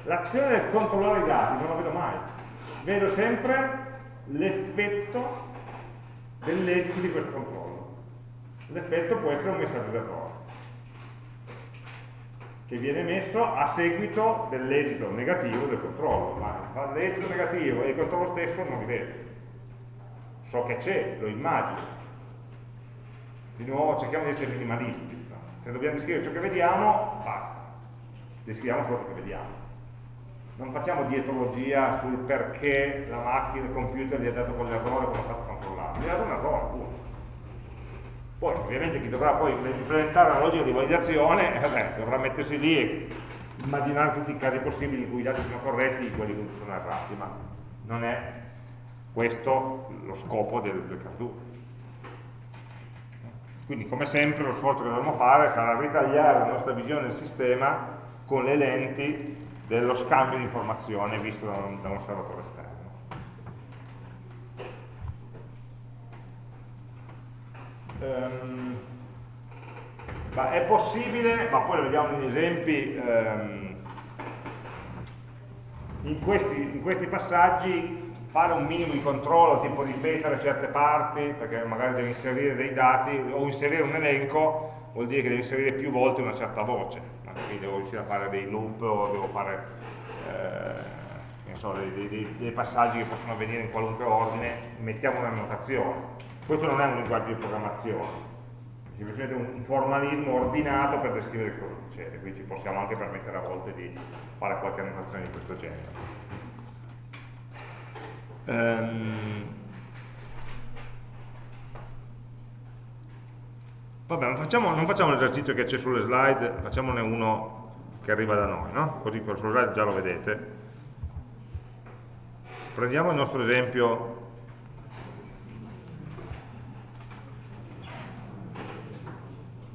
L'azione del controllare i dati non la vedo mai, vedo sempre l'effetto dell'esito di questo controllo. L'effetto può essere un messaggio d'errore che viene messo a seguito dell'esito negativo del controllo, ma l'esito negativo e il controllo stesso non li vedo. So che c'è, lo immagino, di nuovo cerchiamo di essere minimalisti se dobbiamo descrivere ciò che vediamo basta. Descriviamo solo ciò che vediamo. Non facciamo dietrologia sul perché la macchina, il computer gli ha dato quell'errore come ha fatto controllare gli ha dato un errore appunto. Poi ovviamente chi dovrà poi implementare la logica di validazione [laughs] eh beh, dovrà mettersi lì e immaginare tutti i casi possibili in cui i dati sono corretti e quelli che sono errati ma non è questo lo scopo del, del caso quindi come sempre lo sforzo che dovremo fare sarà ritagliare la nostra visione del sistema con le lenti dello scambio di informazioni visto da un, da un osservatore esterno. Um, è possibile, ma poi lo vediamo negli esempi, um, in, questi, in questi passaggi fare un minimo di controllo, tipo ripetere certe parti, perché magari devi inserire dei dati, o inserire un elenco, vuol dire che devi inserire più volte una certa voce, quindi devo riuscire a fare dei loop o devo fare eh, so, dei, dei, dei, passaggi che possono avvenire in qualunque ordine, mettiamo una notazione. Questo non è un linguaggio di programmazione, è semplicemente un formalismo ordinato per descrivere cosa succede, quindi ci possiamo anche permettere a volte di fare qualche annotazione di questo genere. Um, vabbè, non facciamo, non facciamo l'esercizio che c'è sulle slide, facciamone uno che arriva da noi, no? così sulle slide già lo vedete. Prendiamo il nostro esempio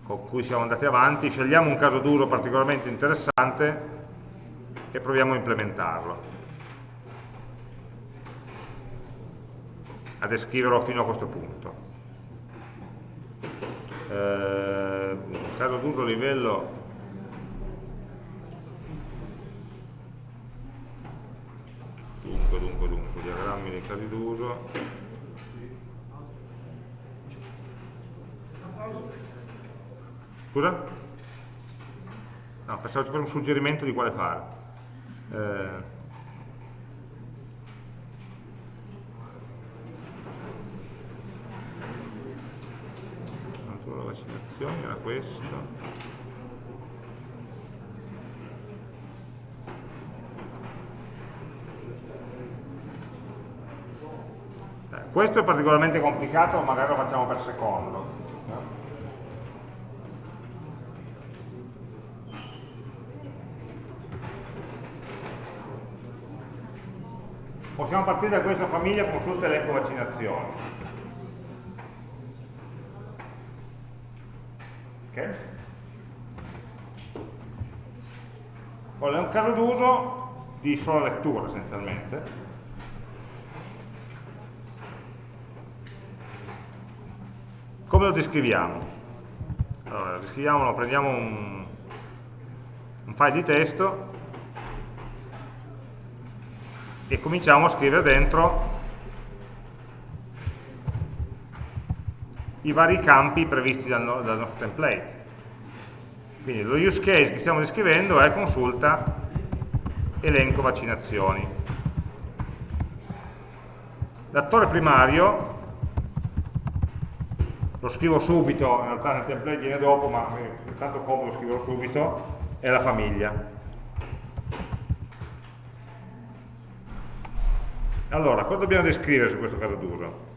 con cui siamo andati avanti, scegliamo un caso d'uso particolarmente interessante e proviamo a implementarlo. A descriverlo fino a questo punto. Eh, caso d'uso livello dunque, dunque, dunque, diagrammi dei casi d'uso scusa? no, pensavo ci un suggerimento di quale fare eh, vaccinazioni era questo eh, questo è particolarmente complicato magari lo facciamo per secondo possiamo partire da questa famiglia consulta elenco vaccinazioni. Ok? Allora, è un caso d'uso di sola lettura essenzialmente. Come lo descriviamo? Allora, descriviamolo, prendiamo un, un file di testo e cominciamo a scrivere dentro i vari campi previsti dal, dal nostro template. Quindi lo use case che stiamo descrivendo è consulta elenco vaccinazioni. L'attore primario lo scrivo subito, in realtà nel template viene dopo, ma intanto come lo scrivo subito, è la famiglia. Allora, cosa dobbiamo descrivere su questo caso d'uso?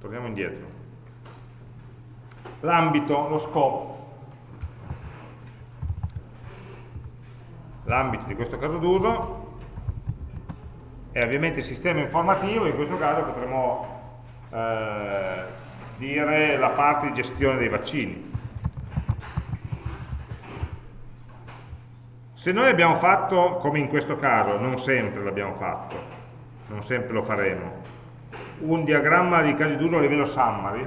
Torniamo indietro. L'ambito, lo scopo. L'ambito di questo caso d'uso è ovviamente il sistema informativo, in questo caso potremmo eh, dire la parte di gestione dei vaccini. Se noi abbiamo fatto, come in questo caso, non sempre l'abbiamo fatto, non sempre lo faremo, un diagramma di casi d'uso a livello summary,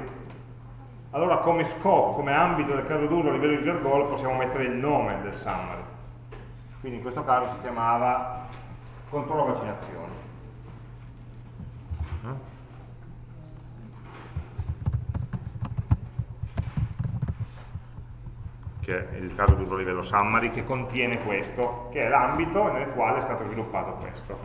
allora come scopo, come ambito del caso d'uso a livello user goal possiamo mettere il nome del summary. Quindi in questo caso si chiamava controllo vaccinazioni. che è il caso d'uso livello summary, che contiene questo, che è l'ambito nel quale è stato sviluppato questo.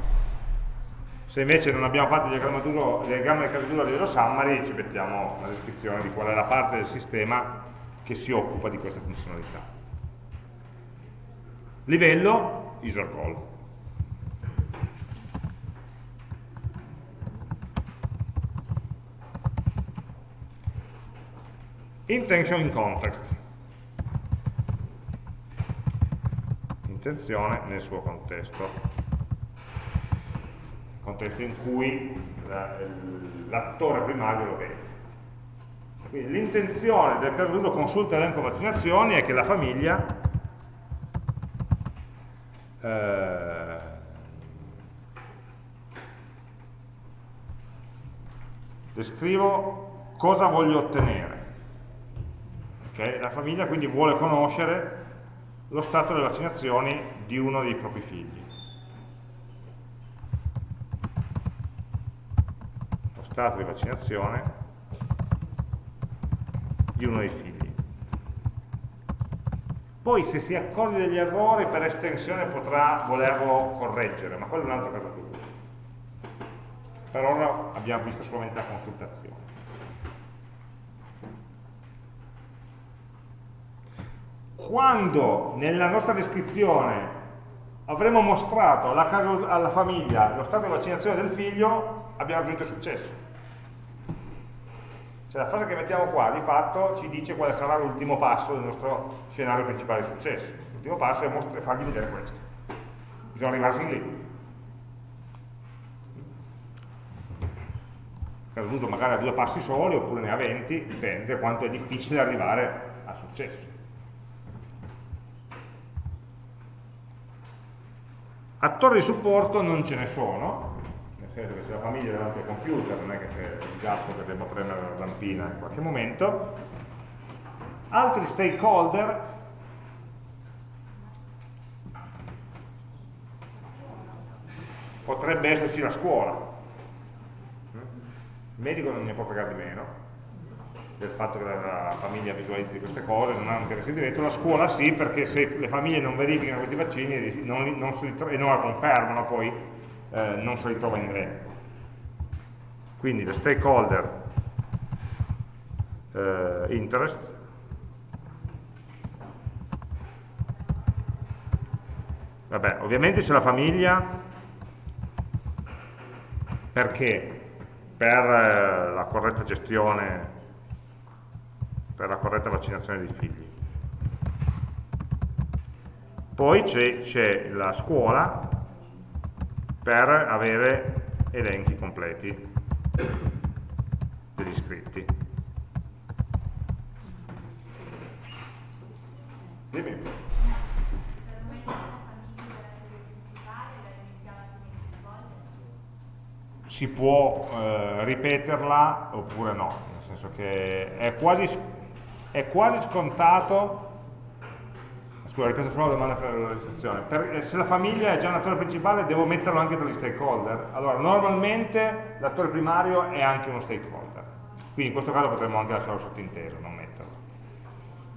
Se invece non abbiamo fatto il diagramma, diagramma del caso d'uso a livello summary, ci mettiamo una descrizione di qual è la parte del sistema che si occupa di questa funzionalità. Livello user call. Intention in context. Intenzione nel suo contesto contesto in cui l'attore primario lo vede. Quindi l'intenzione del caso d'uso consulta elenco vaccinazioni è che la famiglia eh, descrivo cosa voglio ottenere. Okay? La famiglia quindi vuole conoscere lo stato delle vaccinazioni di uno dei propri figli. stato di vaccinazione di uno dei figli. Poi se si accorge degli errori per estensione potrà volerlo correggere, ma quello è un altro caso più. Per ora abbiamo visto solamente la consultazione. Quando nella nostra descrizione avremo mostrato alla, casa, alla famiglia lo stato di vaccinazione del figlio, abbiamo raggiunto il successo. Cioè la frase che mettiamo qua di fatto ci dice quale sarà l'ultimo passo del nostro scenario principale di successo. L'ultimo passo è fargli vedere questo. Bisogna arrivare fin lì. Caso magari a due passi soli oppure ne ha 20, dipende quanto è difficile arrivare al successo. Attori di supporto non ce ne sono, senso che se la famiglia è davanti al computer non è che c'è il gatto che debba premere la zampina in qualche momento. Altri stakeholder? Potrebbe esserci la scuola. Il medico non ne può fregare di meno del fatto che la famiglia visualizzi queste cose, non ha un interesse diretto, la scuola sì, perché se le famiglie non verificano questi vaccini non, non e non la confermano poi, eh, non si ritrova in elenco. Quindi le stakeholder eh, interest Vabbè, ovviamente c'è la famiglia perché per eh, la corretta gestione, per la corretta vaccinazione dei figli. Poi c'è la scuola per avere elenchi completi degli iscritti. Dimmi. Si può eh, ripeterla oppure no, nel senso che è quasi, è quasi scontato Scusa, ripeto solo la domanda per la registrazione. Per, eh, se la famiglia è già un attore principale, devo metterlo anche tra gli stakeholder? Allora, normalmente l'attore primario è anche uno stakeholder. Quindi in questo caso potremmo anche lasciarlo sottinteso, non metterlo.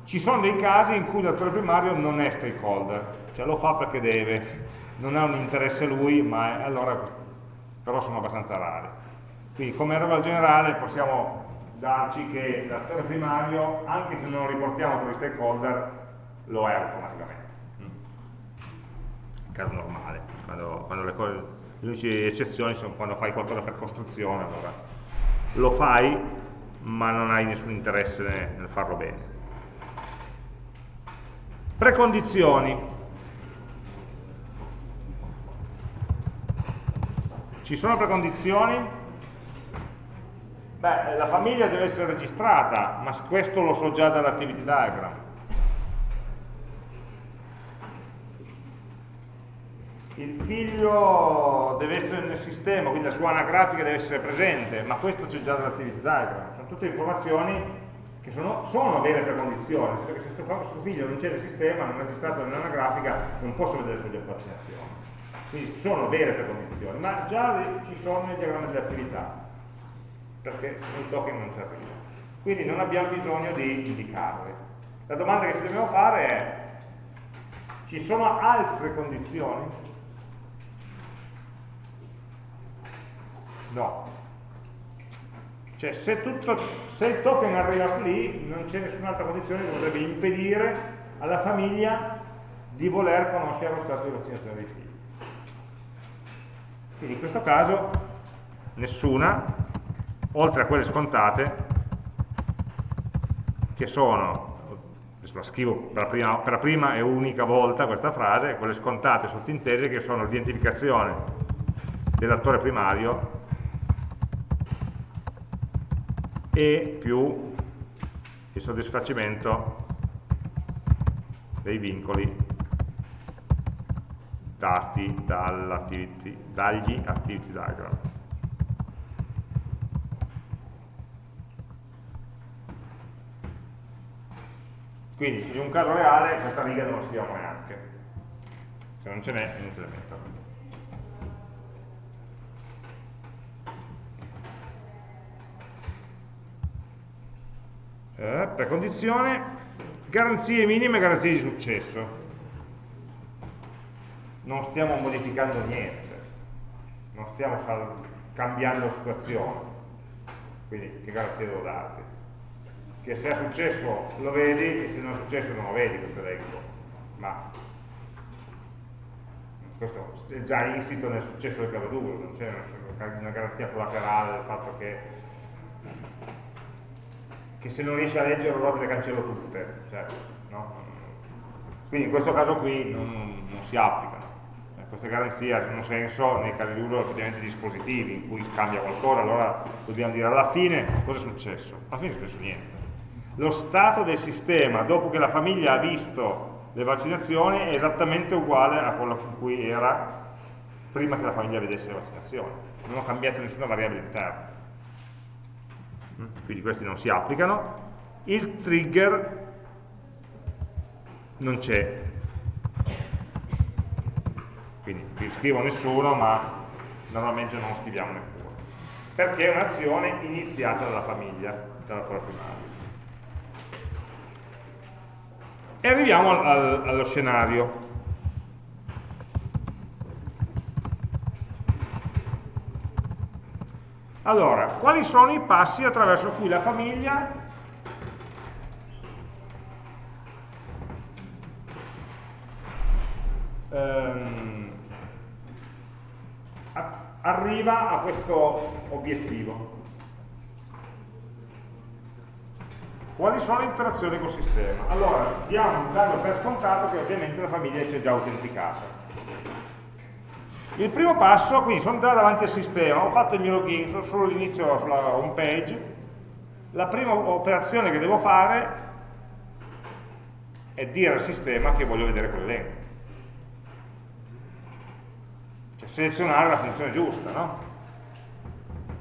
Ci sono dei casi in cui l'attore primario non è stakeholder, cioè lo fa perché deve, non ha un interesse lui, ma allora, però sono abbastanza rari. Quindi come regola generale possiamo darci che l'attore primario, anche se non lo riportiamo tra gli stakeholder, lo è automaticamente. In caso normale quando, quando le, cose, le uniche eccezioni sono quando fai qualcosa per costruzione allora. Lo fai ma non hai nessun interesse nel farlo bene. Precondizioni. Ci sono precondizioni? Beh, la famiglia deve essere registrata, ma questo lo so già dall'activity diagram. Il figlio deve essere nel sistema, quindi la sua anagrafica deve essere presente, ma questo c'è già dall'activity diagram, sono tutte informazioni che sono, sono vere precondizioni, perché se questo figlio non c'è nel sistema, non è registrato nell'anagrafica, non posso vedere le sue vaccinazioni. Quindi sono vere precondizioni, ma già ci sono nel diagramma delle attività, perché il token non serve più. Quindi non abbiamo bisogno di indicarle. La domanda che ci dobbiamo fare è, ci sono altre condizioni No. Cioè se, tutto, se il token arriva lì non c'è nessun'altra condizione che potrebbe impedire alla famiglia di voler conoscere lo stato di vaccinazione dei figli. Quindi in questo caso nessuna, oltre a quelle scontate, che sono, la scrivo per la, prima, per la prima e unica volta questa frase, quelle scontate sottintese che sono l'identificazione dell'attore primario e più il soddisfacimento dei vincoli dati dagli activity diagram. Quindi in un caso reale questa riga non la scriviamo neanche, se non ce n'è è inutile metterla. Eh, precondizione, garanzie minime e garanzie di successo. Non stiamo modificando niente, non stiamo cambiando la situazione, quindi che garanzie devo darti? Che se è successo lo vedi e se non è successo non lo vedi questo elenco, ma questo è già insito nel successo del caso duro, non c'è una garanzia collaterale del fatto che che se non riesci a leggere allora te le cancello tutte. Cioè, no? Quindi in questo caso qui non, non si applicano. Eh, queste garanzie hanno senso nei casi di uso effettivamente dispositivi in cui cambia qualcosa, allora dobbiamo dire alla fine cosa è successo? Alla fine è successo niente. Lo stato del sistema dopo che la famiglia ha visto le vaccinazioni è esattamente uguale a quello con cui era prima che la famiglia vedesse le vaccinazioni. Non ho cambiato nessuna variabile interna quindi questi non si applicano, il trigger non c'è, quindi qui scrivo nessuno ma normalmente non scriviamo neppure, perché è un'azione iniziata dalla famiglia, dalla primaria. E arriviamo al, allo scenario. Allora, quali sono i passi attraverso cui la famiglia ehm, arriva a questo obiettivo? Quali sono le interazioni col sistema? Allora, diamo, danno per scontato che ovviamente la famiglia si è già autenticata. Il primo passo, quindi sono già davanti al sistema, ho fatto il mio login, sono solo l'inizio sulla home page, la prima operazione che devo fare è dire al sistema che voglio vedere quell'elenco. Cioè selezionare la funzione giusta, no?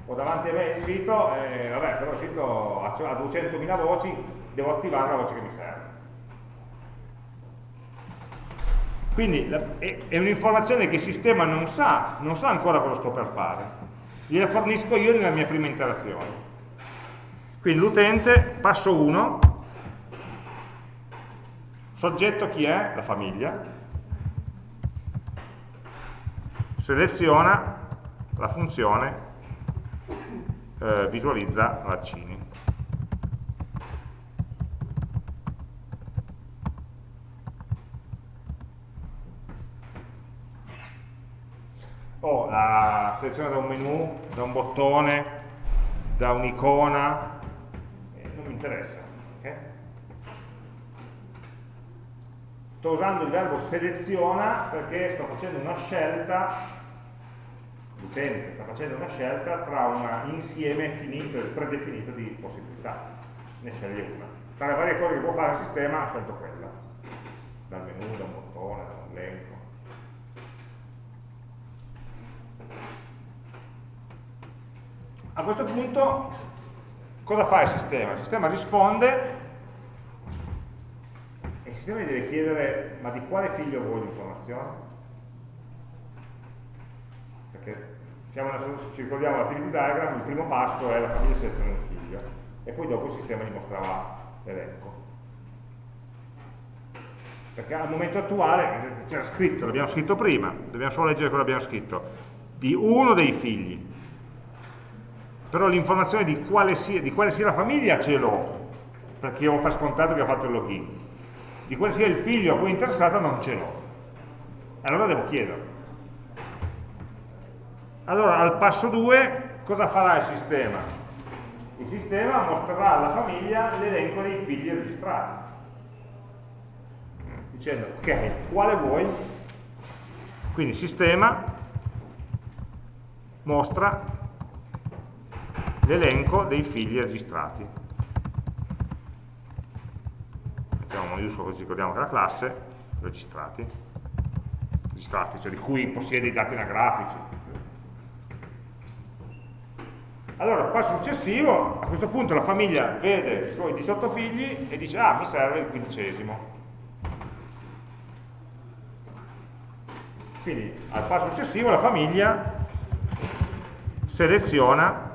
Ho davanti a me il sito, e vabbè, però il sito ha 200.000 voci, devo attivare la voce che mi serve. Quindi è un'informazione che il sistema non sa, non sa ancora cosa sto per fare. Gliela fornisco io nella mia prima interazione. Quindi l'utente, passo 1, soggetto chi è? La famiglia, seleziona la funzione eh, visualizza vaccini. Oh, la selezione da un menu, da un bottone, da un'icona, non mi interessa. Okay? Sto usando il verbo seleziona perché sto facendo una scelta, l'utente sta facendo una scelta tra un insieme finito e predefinito di possibilità, ne sceglie una. Tra le varie cose che può fare il sistema ha scelto quella, dal menu, da un bottone, da un elenco. A questo punto cosa fa il sistema? Il sistema risponde e il sistema gli deve chiedere ma di quale figlio vuoi l'informazione? Perché siamo ci ricordiamo l'activity diagram, il primo passo è la famiglia seleziona un figlio e poi dopo il sistema gli mostrava l'elenco. Perché al momento attuale c'era scritto, l'abbiamo scritto prima, dobbiamo solo leggere che abbiamo scritto, di uno dei figli, però l'informazione di, di, quale sia la famiglia ce l'ho, perché ho per scontato che ha fatto il login. Di quale sia il figlio a cui è interessato non ce l'ho. Allora devo chiedere. Allora, al passo 2, cosa farà il sistema? Il sistema mostrerà alla famiglia l'elenco dei figli registrati. Dicendo, ok, quale vuoi? Quindi sistema mostra l'elenco dei figli registrati. Mettiamo maiuscolo così ricordiamo che la classe, registrati, registrati, cioè di cui possiede i dati anagrafici. Allora, passo successivo, a questo punto la famiglia vede i suoi 18 figli e dice, ah, mi serve il quindicesimo. Quindi al passo successivo la famiglia seleziona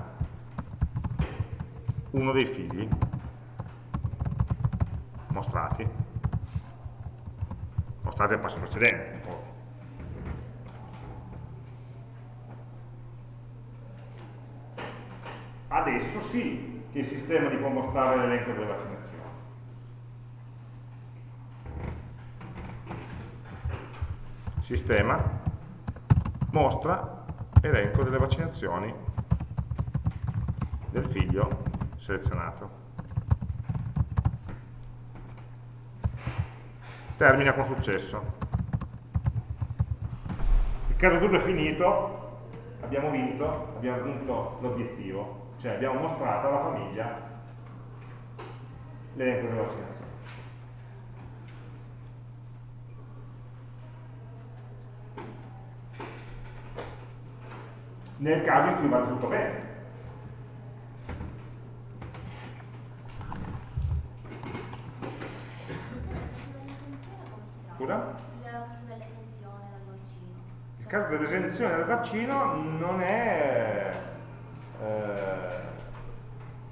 uno dei figli. Mostrati. Mostrati al passo precedente adesso sì che il sistema gli può mostrare l'elenco delle vaccinazioni sistema mostra elenco delle vaccinazioni del figlio selezionato. Termina con successo. Il caso d'uso è finito, abbiamo vinto, abbiamo raggiunto l'obiettivo, cioè abbiamo mostrato alla famiglia l'elenco delle vaccinazioni. Nel caso in cui vada tutto bene, Scusa? Il caso dell'esenzione dal vaccino non è... Eh,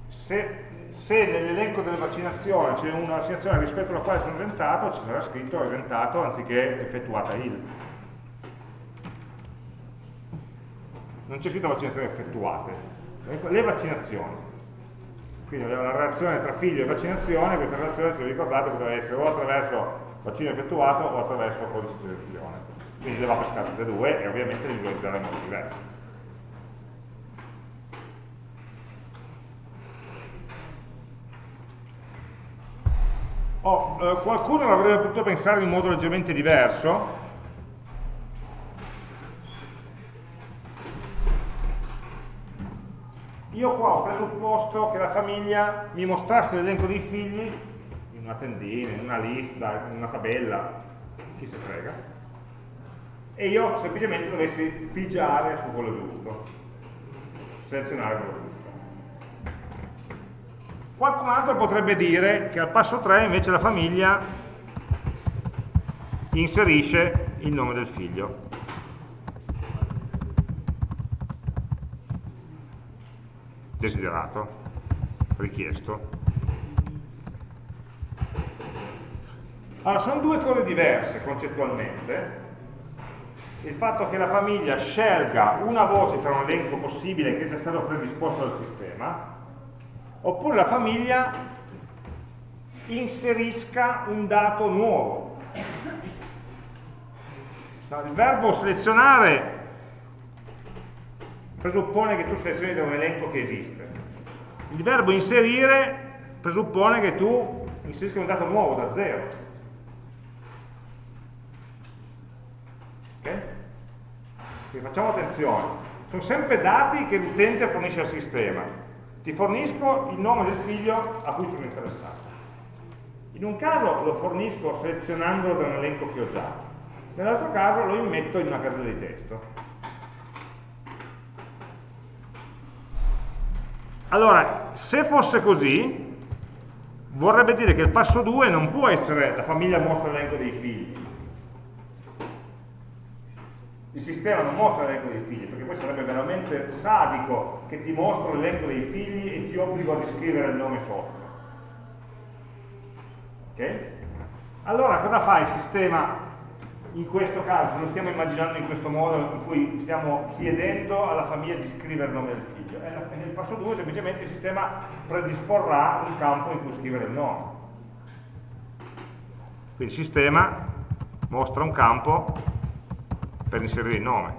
se, se nell'elenco delle vaccinazioni c'è una vaccinazione rispetto alla quale sono esentato, ci sarà scritto esentato anziché effettuata il. Non c'è scritto vaccinazioni effettuate, le vaccinazioni. Quindi una relazione tra figlio e vaccinazione, questa relazione, se vi ricordate, potrebbe essere o attraverso bacino effettuato o attraverso il codice di selezione. Quindi le va a pescare tutte e due e ovviamente le visualizzare in modo diverso. Oh, eh, qualcuno l'avrebbe potuto pensare in modo leggermente diverso, io qua ho presupposto che la famiglia mi mostrasse l'elenco dei figli una tendina, in una lista, una tabella, chi se frega, e io semplicemente dovessi pigiare su quello giusto, selezionare quello giusto. Qualcun altro potrebbe dire che al passo 3 invece la famiglia inserisce il nome del figlio. Desiderato, richiesto. Allora, sono due cose diverse concettualmente. Il fatto che la famiglia scelga una voce tra un elenco possibile che è già stato predisposto dal sistema oppure la famiglia inserisca un dato nuovo. Il verbo selezionare presuppone che tu selezioni da un elenco che esiste. Il verbo inserire presuppone che tu inserisca un dato nuovo da zero. Ok? Quindi facciamo attenzione. Sono sempre dati che l'utente fornisce al sistema ti fornisco il nome del figlio a cui sono interessato. In un caso lo fornisco selezionandolo da un elenco che ho già, nell'altro caso lo immetto in una casella di testo. Allora, se fosse così, vorrebbe dire che il passo 2 non può essere la famiglia mostra l'elenco dei figli, il sistema non mostra l'elenco dei figli, perché poi sarebbe veramente sadico che ti mostro l'elenco dei figli e ti obbligo a descrivere il nome sopra. Ok? Allora cosa fa il sistema in questo caso, se lo stiamo immaginando in questo modo in cui stiamo chiedendo alla famiglia di scrivere il nome del figlio? Nel passo 2 semplicemente il sistema predisporrà un campo in cui scrivere il nome. Quindi il sistema mostra un campo per inserire il nome.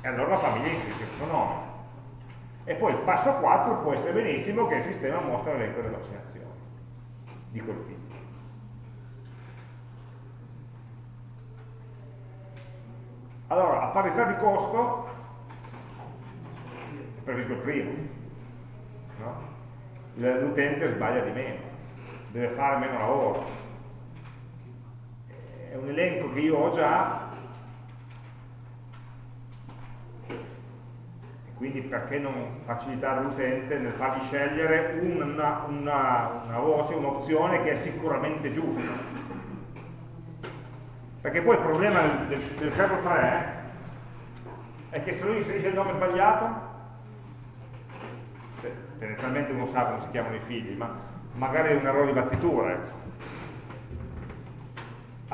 E allora la famiglia inserisce suo nome. E poi il passo 4 può essere benissimo che il sistema mostra l'elenco delle vaccinazioni di quel figlio. Allora, a parità di costo, previsto il primo, no? l'utente sbaglia di meno deve fare meno lavoro. È un elenco che io ho già, e quindi perché non facilitare l'utente nel fargli scegliere una, una, una voce, un'opzione che è sicuramente giusta. Perché poi il problema del, del, caso 3 è che se lui inserisce il nome sbagliato, tendenzialmente uno sa come si chiamano i figli, ma magari è un errore di battitura. Ecco.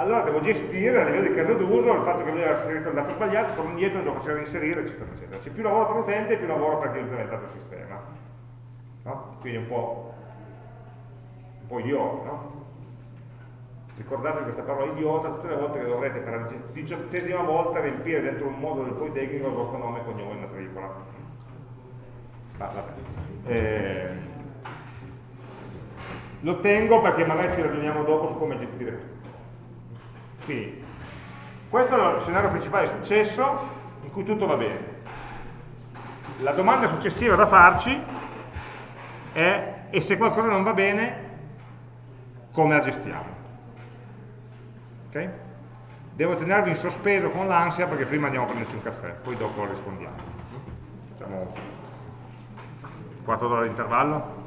Allora devo gestire a livello di caso d'uso il fatto che lui ha inserito il dato sbagliato, torno indietro, devo facere inserire, eccetera, eccetera. C'è più lavoro per l'utente più lavoro per chi ha implementato il sistema. No? Quindi un po', un po' idiota, no? Ricordate questa parola idiota tutte le volte che dovrete per la diciottesima volta riempire dentro un modulo del Polytechnico il vostro nome, cognome e matricola. Ah, eh, lo tengo perché magari ci ragioniamo dopo su come gestire questo qui. Questo è lo scenario principale di successo in cui tutto va bene. La domanda successiva da farci è e se qualcosa non va bene come la gestiamo? Okay? Devo tenervi in sospeso con l'ansia perché prima andiamo a prenderci un caffè, poi dopo rispondiamo. Facciamo un quarto d'ora di intervallo.